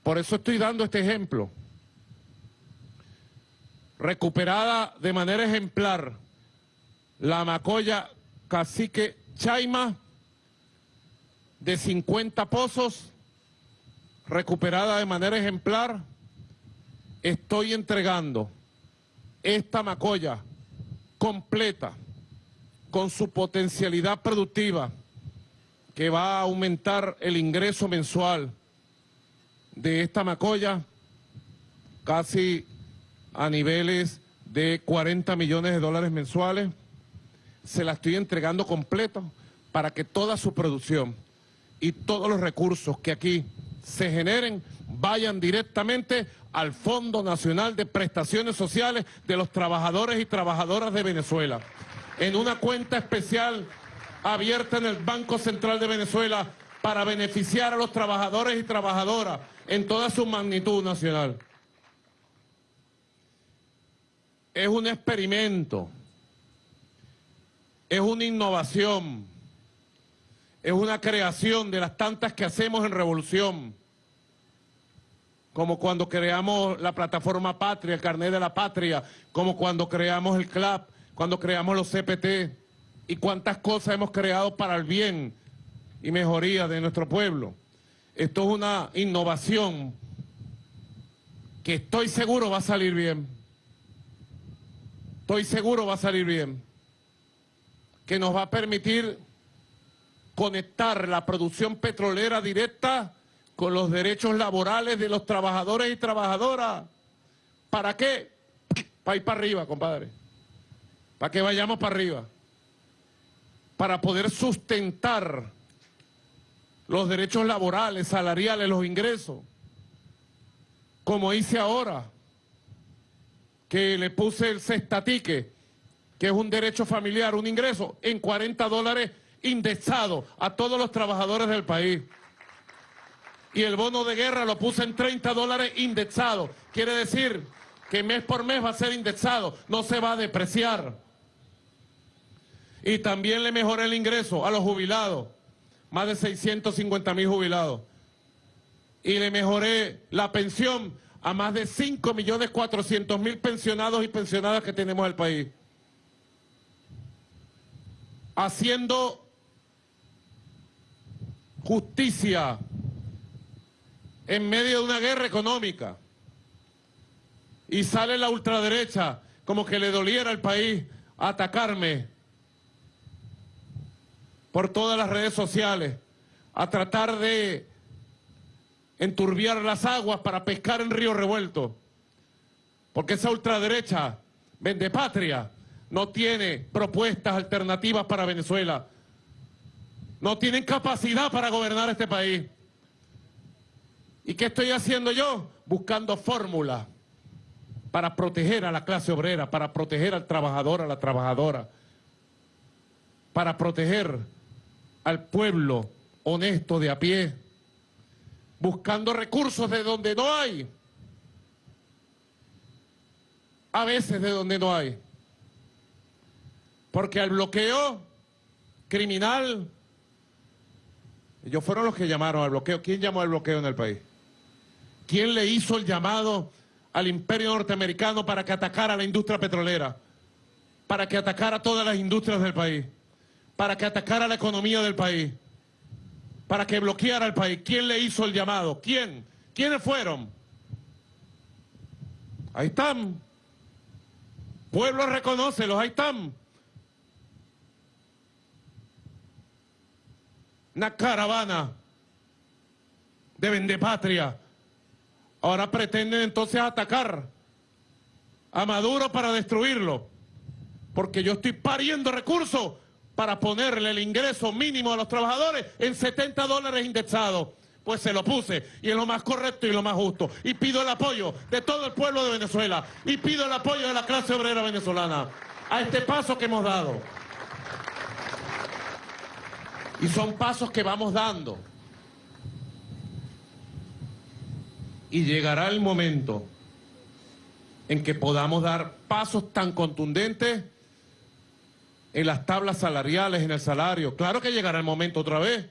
Por eso estoy dando este ejemplo. Recuperada de manera ejemplar la macoya cacique Chaima de 50 pozos, recuperada de manera ejemplar, estoy entregando esta macoya completa con su potencialidad productiva que va a aumentar el ingreso mensual de esta macoya casi a niveles de 40 millones de dólares mensuales. Se la estoy entregando completo para que toda su producción y todos los recursos que aquí se generen vayan directamente al Fondo Nacional de Prestaciones Sociales de los Trabajadores y Trabajadoras de Venezuela, en una cuenta especial abierta en el Banco Central de Venezuela para beneficiar a los trabajadores y trabajadoras en toda su magnitud nacional. Es un experimento, es una innovación, es una creación de las tantas que hacemos en Revolución, como cuando creamos la plataforma Patria, el carnet de la patria, como cuando creamos el CLAP, cuando creamos los CPT, y cuántas cosas hemos creado para el bien y mejoría de nuestro pueblo. Esto es una innovación que estoy seguro va a salir bien. Estoy seguro va a salir bien. Que nos va a permitir conectar la producción petrolera directa con los derechos laborales de los trabajadores y trabajadoras. ¿Para qué? Para ir para arriba, compadre. Para que vayamos para arriba. Para poder sustentar los derechos laborales, salariales, los ingresos. Como hice ahora, que le puse el cestatique, que es un derecho familiar, un ingreso, en 40 dólares indexado a todos los trabajadores del país. Y el bono de guerra lo puse en 30 dólares indexado. Quiere decir que mes por mes va a ser indexado, no se va a depreciar. Y también le mejoré el ingreso a los jubilados, más de 650 mil jubilados. Y le mejoré la pensión a más de 5 millones 400 mil pensionados y pensionadas que tenemos en el país. Haciendo justicia en medio de una guerra económica y sale la ultraderecha como que le doliera al país atacarme por todas las redes sociales a tratar de enturbiar las aguas para pescar en río revuelto porque esa ultraderecha vende patria no tiene propuestas alternativas para Venezuela no tienen capacidad para gobernar este país. ¿Y qué estoy haciendo yo? Buscando fórmulas para proteger a la clase obrera, para proteger al trabajador, a la trabajadora, para proteger al pueblo honesto de a pie, buscando recursos de donde no hay, a veces de donde no hay, porque al bloqueo criminal ellos fueron los que llamaron al bloqueo. ¿Quién llamó al bloqueo en el país? ¿Quién le hizo el llamado al imperio norteamericano para que atacara a la industria petrolera? Para que atacara todas las industrias del país. Para que atacara la economía del país. Para que bloqueara el país. ¿Quién le hizo el llamado? ¿Quién? ¿Quiénes fueron? Ahí están. Pueblo reconócelos, ahí están. Una caravana de vendepatria. Ahora pretenden entonces atacar a Maduro para destruirlo. Porque yo estoy pariendo recursos para ponerle el ingreso mínimo a los trabajadores en 70 dólares indexados. Pues se lo puse y es lo más correcto y lo más justo. Y pido el apoyo de todo el pueblo de Venezuela y pido el apoyo de la clase obrera venezolana a este paso que hemos dado. Y son pasos que vamos dando. Y llegará el momento en que podamos dar pasos tan contundentes en las tablas salariales, en el salario. Claro que llegará el momento otra vez,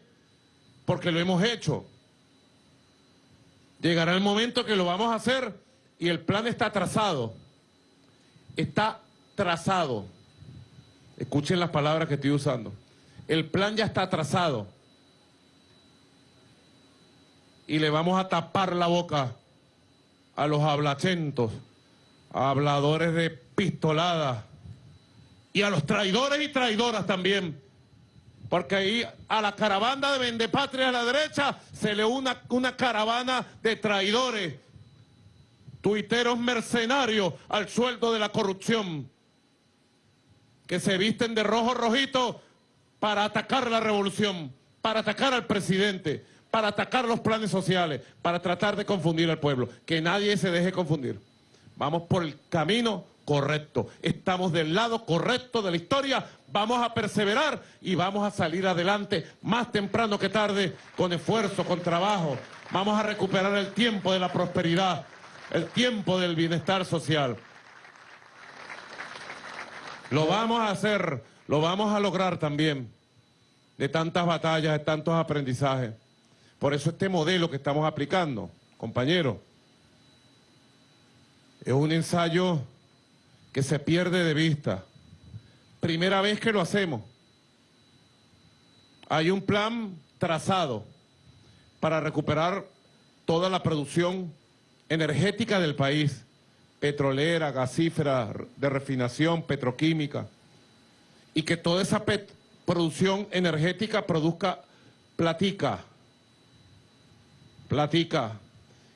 porque lo hemos hecho. Llegará el momento que lo vamos a hacer y el plan está trazado. Está trazado. Escuchen las palabras que estoy usando. El plan ya está trazado. Y le vamos a tapar la boca a los hablacentos, a habladores de pistoladas y a los traidores y traidoras también. Porque ahí a la caravana de Vendepatria a la derecha se le une una, caravana de traidores, tuiteros mercenarios al sueldo de la corrupción, que se visten de rojo rojito para atacar la revolución, para atacar al presidente, para atacar los planes sociales, para tratar de confundir al pueblo. Que nadie se deje confundir. Vamos por el camino correcto. Estamos del lado correcto de la historia, vamos a perseverar y vamos a salir adelante más temprano que tarde, con esfuerzo, con trabajo. Vamos a recuperar el tiempo de la prosperidad, el tiempo del bienestar social. Lo vamos a hacer, lo vamos a lograr también, de tantas batallas, de tantos aprendizajes. Por eso este modelo que estamos aplicando, compañeros, es un ensayo que se pierde de vista. Primera vez que lo hacemos. Hay un plan trazado para recuperar toda la producción energética del país, petrolera, gasífera, de refinación, petroquímica, y que toda esa producción energética produzca platica, platica.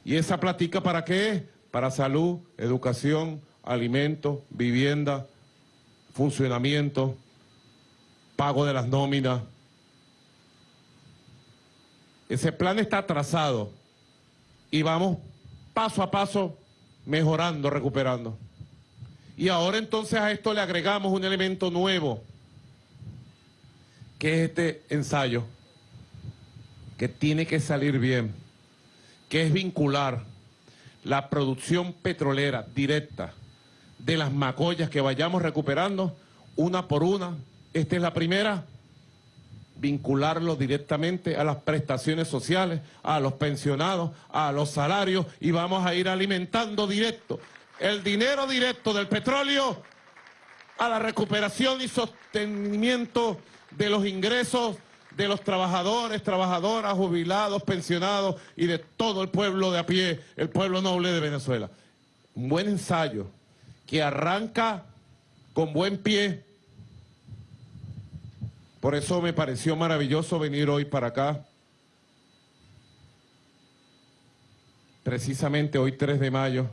¿Y esa platica para qué? Para salud, educación, alimentos, vivienda, funcionamiento, pago de las nóminas. Ese plan está trazado y vamos paso a paso mejorando, recuperando. Y ahora entonces a esto le agregamos un elemento nuevo, que es este ensayo, que tiene que salir bien, que es vincular la producción petrolera directa de las macollas que vayamos recuperando una por una. Esta es la primera, vincularlo directamente a las prestaciones sociales, a los pensionados, a los salarios y vamos a ir alimentando directo el dinero directo del petróleo a la recuperación y sostenimiento de los ingresos de los trabajadores, trabajadoras, jubilados, pensionados y de todo el pueblo de a pie, el pueblo noble de Venezuela. Un buen ensayo que arranca con buen pie. Por eso me pareció maravilloso venir hoy para acá. Precisamente hoy 3 de mayo.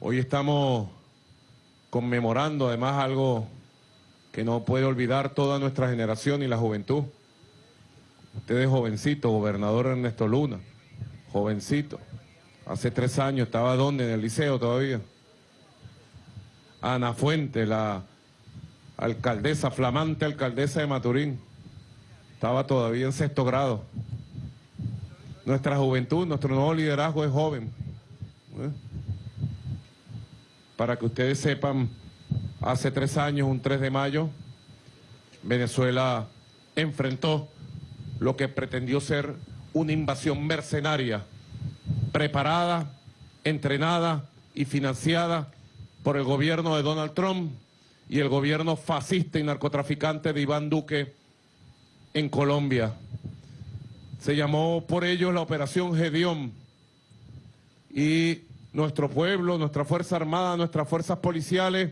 Hoy estamos conmemorando además algo que no puede olvidar toda nuestra generación y la juventud. Usted es jovencito, gobernador Ernesto Luna, jovencito. Hace tres años estaba donde, en el liceo todavía. Ana Fuente, la alcaldesa, flamante alcaldesa de Maturín. Estaba todavía en sexto grado. Nuestra juventud, nuestro nuevo liderazgo es joven. ¿eh? Para que ustedes sepan, hace tres años, un 3 de mayo, Venezuela enfrentó lo que pretendió ser una invasión mercenaria, preparada, entrenada y financiada por el gobierno de Donald Trump y el gobierno fascista y narcotraficante de Iván Duque en Colombia. Se llamó por ellos la Operación Gedeón y nuestro pueblo, nuestra Fuerza Armada, nuestras fuerzas policiales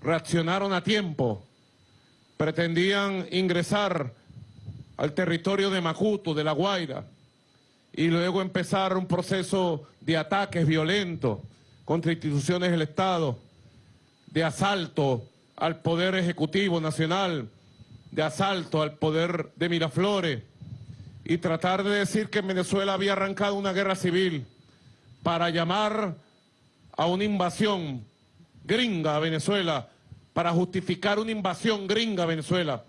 reaccionaron a tiempo. Pretendían ingresar al territorio de Macuto, de La Guaira, y luego empezar un proceso de ataques violentos contra instituciones del Estado, de asalto al Poder Ejecutivo Nacional, de asalto al poder de Miraflores, y tratar de decir que en Venezuela había arrancado una guerra civil para llamar a una invasión gringa a Venezuela, para justificar una invasión gringa a Venezuela.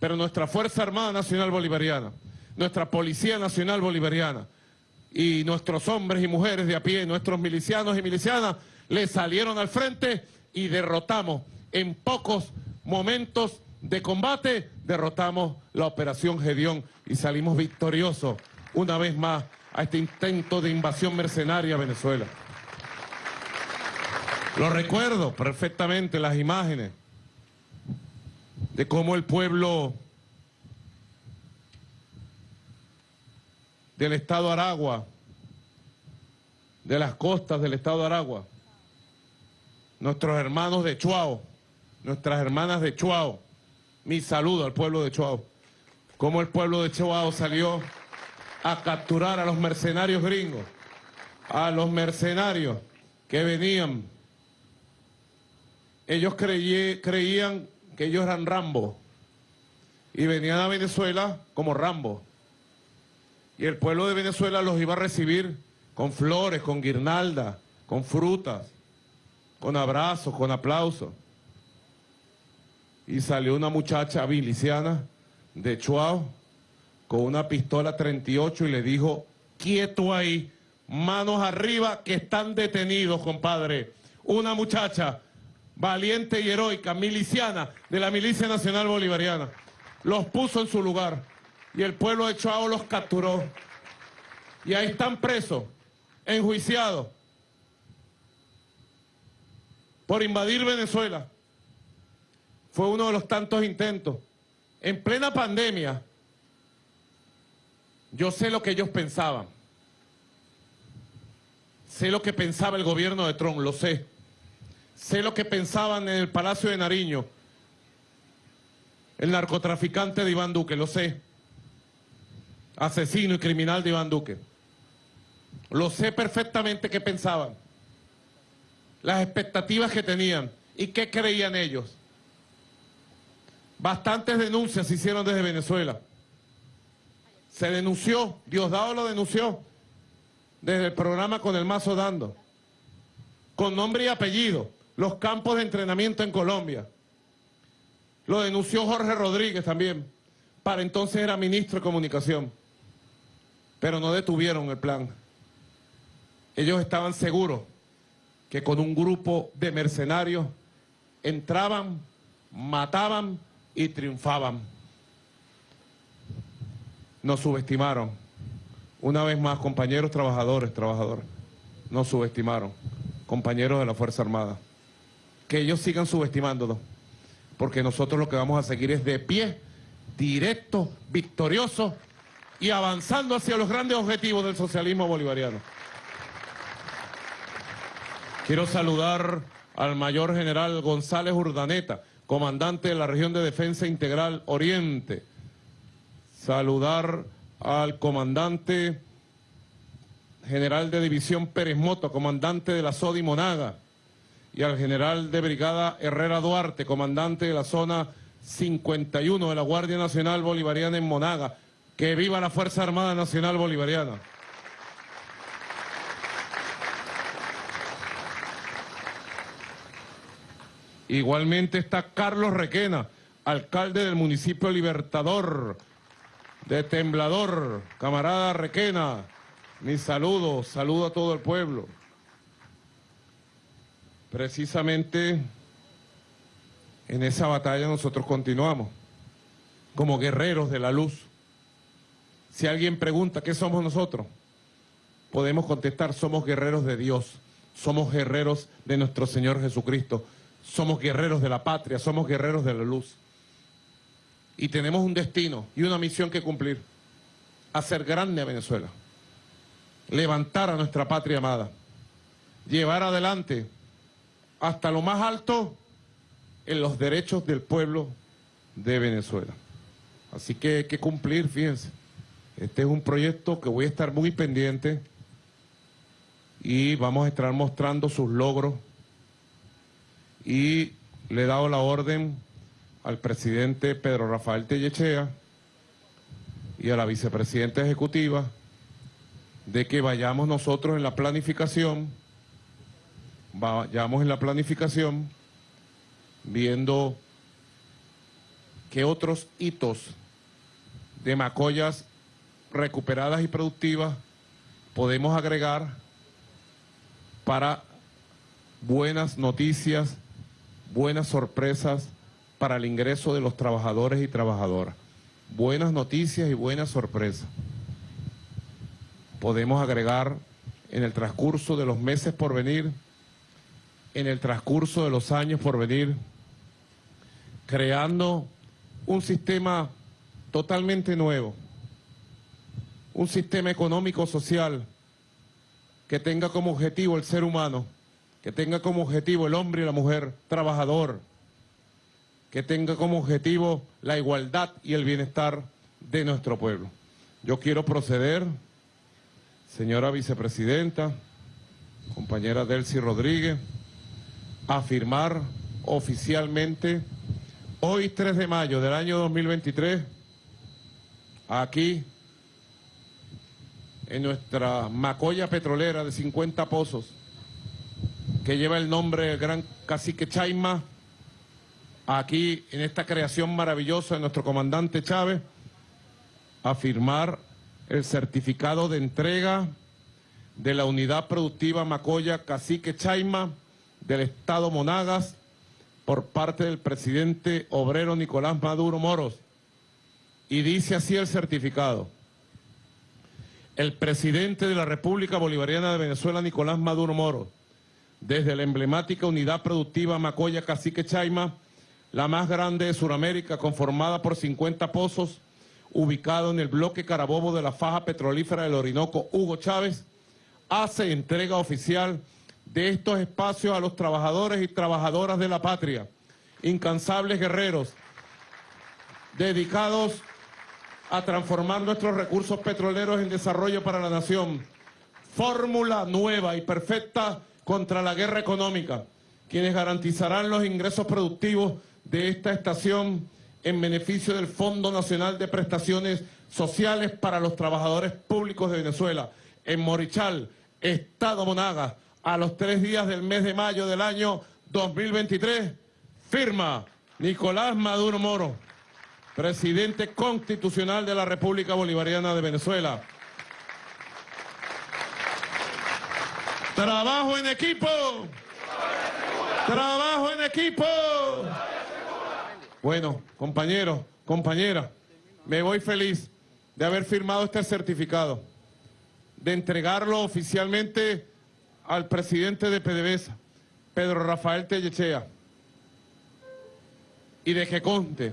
Pero nuestra Fuerza Armada Nacional Bolivariana, nuestra Policía Nacional Bolivariana y nuestros hombres y mujeres de a pie, nuestros milicianos y milicianas, le salieron al frente y derrotamos en pocos momentos de combate, derrotamos la Operación Gedeón y salimos victoriosos una vez más a este intento de invasión mercenaria a Venezuela. Lo recuerdo perfectamente las imágenes de cómo el pueblo del estado Aragua, de las costas del estado de Aragua, nuestros hermanos de Chuao, nuestras hermanas de Chuao, mi saludo al pueblo de Chuao, cómo el pueblo de Chuao salió a capturar a los mercenarios gringos, a los mercenarios que venían. Ellos creían que ellos eran Rambo y venían a Venezuela como Rambo. Y el pueblo de Venezuela los iba a recibir con flores, con guirnaldas, con frutas, con abrazos, con aplausos. Y salió una muchacha miliciana de Chuao con una pistola 38 y le dijo, quieto ahí, manos arriba que están detenidos, compadre. Una muchacha valiente y heroica, miliciana de la Milicia Nacional Bolivariana. Los puso en su lugar y el pueblo de Chuao los capturó. Y ahí están presos, enjuiciados por invadir Venezuela. Fue uno de los tantos intentos. En plena pandemia, yo sé lo que ellos pensaban. Sé lo que pensaba el gobierno de Trump, lo sé. Sé lo que pensaban en el Palacio de Nariño, el narcotraficante de Iván Duque, lo sé. Asesino y criminal de Iván Duque. Lo sé perfectamente qué pensaban, las expectativas que tenían y qué creían ellos. Bastantes denuncias se hicieron desde Venezuela. Se denunció, Diosdado lo denunció, desde el programa con el mazo dando, con nombre y apellido, los campos de entrenamiento en Colombia. Lo denunció Jorge Rodríguez también, para entonces era ministro de Comunicación, pero no detuvieron el plan. Ellos estaban seguros que con un grupo de mercenarios entraban, mataban y triunfaban. Nos subestimaron. Una vez más, compañeros trabajadores, trabajadores, nos subestimaron, compañeros de la Fuerza Armada. Que ellos sigan subestimándonos, porque nosotros lo que vamos a seguir es de pie, directo, victorioso y avanzando hacia los grandes objetivos del socialismo bolivariano. Quiero saludar al mayor general González Urdaneta, comandante de la región de defensa integral Oriente. Saludar al comandante general de división Pérez Moto, comandante de la SODI Monaga, y al general de brigada Herrera Duarte, comandante de la zona 51 de la Guardia Nacional Bolivariana en Monaga. Que viva la Fuerza Armada Nacional Bolivariana. Igualmente está Carlos Requena, alcalde del municipio Libertador, de Temblador. Camarada Requena, mi saludo, saludo a todo el pueblo. Precisamente en esa batalla nosotros continuamos, como guerreros de la luz. Si alguien pregunta qué somos nosotros, podemos contestar, somos guerreros de Dios, somos guerreros de nuestro Señor Jesucristo, somos guerreros de la patria, somos guerreros de la luz. Y tenemos un destino y una misión que cumplir. Hacer grande a Venezuela. Levantar a nuestra patria amada. llevar adelante hasta lo más alto en los derechos del pueblo de Venezuela. Así que hay que cumplir, fíjense. Este es un proyecto que voy a estar muy pendiente y vamos a estar mostrando sus logros. Y le he dado la orden al presidente Pedro Rafael Tellechea y a la vicepresidenta ejecutiva de que vayamos nosotros en la planificación, vayamos en la planificación viendo qué otros hitos de macollas recuperadas y productivas podemos agregar para buenas noticias, buenas sorpresas para el ingreso de los trabajadores y trabajadoras. Buenas noticias y buenas sorpresas. Podemos agregar en el transcurso de los meses por venir, en el transcurso de los años por venir, creando un sistema totalmente nuevo, un sistema económico-social que tenga como objetivo el ser humano, que tenga como objetivo el hombre y la mujer trabajador, que tenga como objetivo la igualdad y el bienestar de nuestro pueblo. Yo quiero proceder, señora vicepresidenta, compañera Delcy Rodríguez, a firmar oficialmente hoy 3 de mayo del año 2023, aquí en nuestra macolla petrolera de 50 pozos, que lleva el nombre del gran cacique Chaima, aquí en esta creación maravillosa de nuestro comandante Chávez, a firmar el certificado de entrega de la unidad productiva Macoya Cacique Chaima del Estado Monagas por parte del presidente obrero Nicolás Maduro Moros. Y dice así el certificado el presidente de la República Bolivariana de Venezuela, Nicolás Maduro Moro, desde la emblemática unidad productiva Macoya Cacique Chaima, la más grande de Sudamérica, conformada por 50 pozos, ubicado en el bloque Carabobo de la faja petrolífera del Orinoco, Hugo Chávez, hace entrega oficial de estos espacios a los trabajadores y trabajadoras de la patria, incansables guerreros, dedicados a transformar nuestros recursos petroleros en desarrollo para la nación. Fórmula nueva y perfecta contra la guerra económica, quienes garantizarán los ingresos productivos de esta estación en beneficio del Fondo Nacional de Prestaciones Sociales para los Trabajadores Públicos de Venezuela. En Morichal, Estado Monaga, a los tres días del mes de mayo del año 2023, firma Nicolás Maduro Moro presidente constitucional de la República Bolivariana de Venezuela. Trabajo en equipo. Trabajo en equipo. Bueno, compañeros, compañeras, me voy feliz de haber firmado este certificado, de entregarlo oficialmente al presidente de PDVSA, Pedro Rafael Tellechea, y de que conte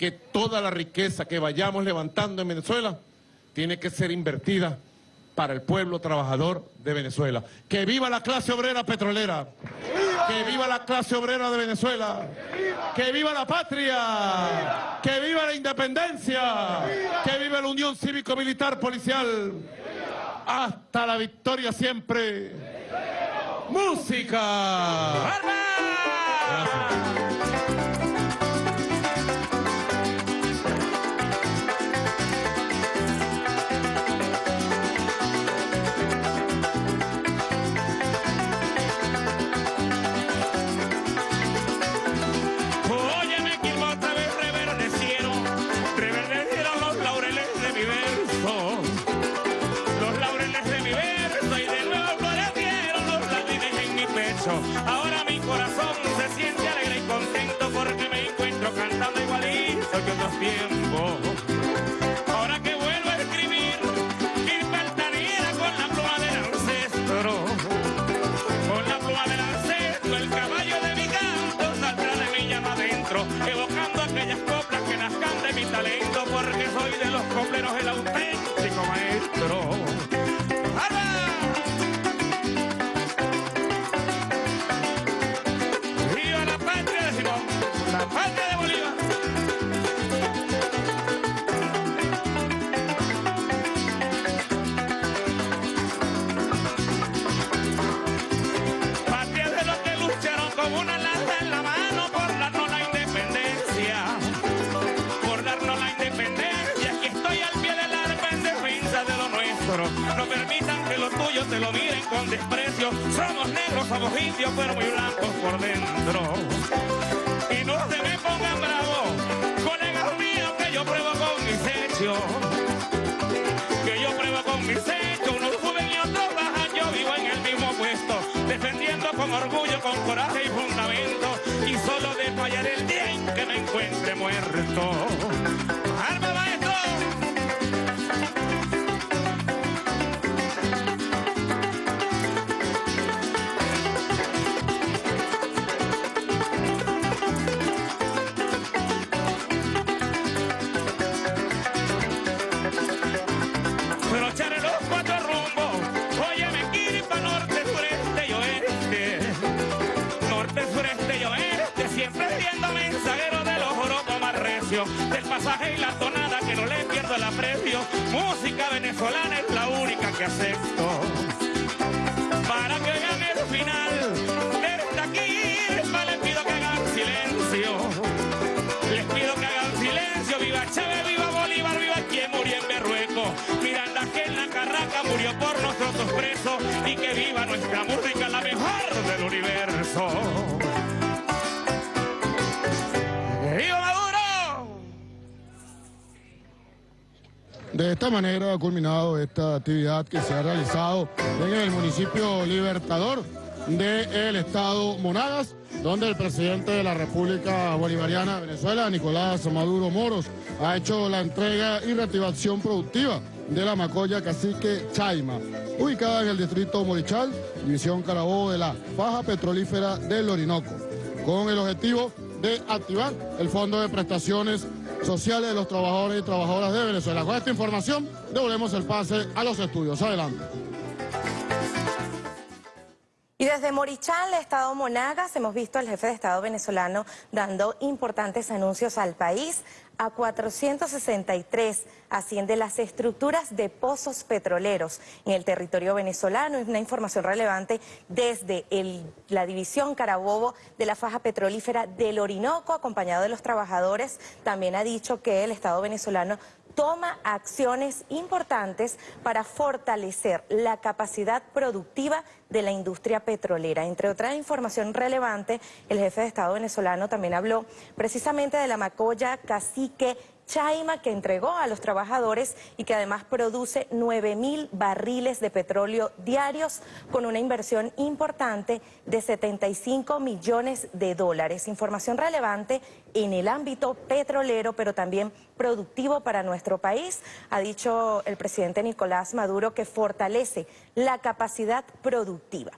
que toda la riqueza que vayamos levantando en Venezuela tiene que ser invertida para el pueblo trabajador de Venezuela. ¡Que viva la clase obrera petrolera! ¡Que viva la clase obrera de Venezuela! ¡Que viva la patria! ¡Que viva la independencia! ¡Que viva la unión cívico-militar policial! ¡Hasta la victoria siempre! ¡Música! ven la tonada que no le pierdo el aprecio. Música venezolana es la única que acepto. Para que oigan el final de esta Kiripa, les pido que hagan silencio. Les pido que hagan silencio, viva Chávez, viva Bolívar, viva quien murió en Berrueco. Miranda que en la carraca murió por nosotros presos y que viva nuestra música, la mejor del universo. De esta manera ha culminado esta actividad que se ha realizado en el municipio Libertador del estado Monagas, donde el presidente de la República Bolivariana de Venezuela, Nicolás Maduro Moros, ha hecho la entrega y reactivación productiva de la Macoya Cacique Chaima, ubicada en el distrito Morichal, división Carabobo de la faja petrolífera del Orinoco, con el objetivo de activar el Fondo de Prestaciones Sociales de los Trabajadores y Trabajadoras de Venezuela. Con esta información devolvemos el pase a los estudios. Adelante. Y desde Morichal, Estado Monagas, hemos visto al jefe de Estado venezolano dando importantes anuncios al país. A 463 asciende las estructuras de pozos petroleros en el territorio venezolano. Es una información relevante desde la división Carabobo de la faja petrolífera del Orinoco, acompañado de los trabajadores. También ha dicho que el Estado venezolano toma acciones importantes para fortalecer la capacidad productiva de la industria petrolera. Entre otra información relevante, el jefe de Estado venezolano también habló precisamente de la macoya cacique Chaima que entregó a los trabajadores y que además produce 9 mil barriles de petróleo diarios con una inversión importante de 75 millones de dólares. Información relevante en el ámbito petrolero, pero también productivo para nuestro país. Ha dicho el presidente Nicolás Maduro que fortalece la capacidad productiva.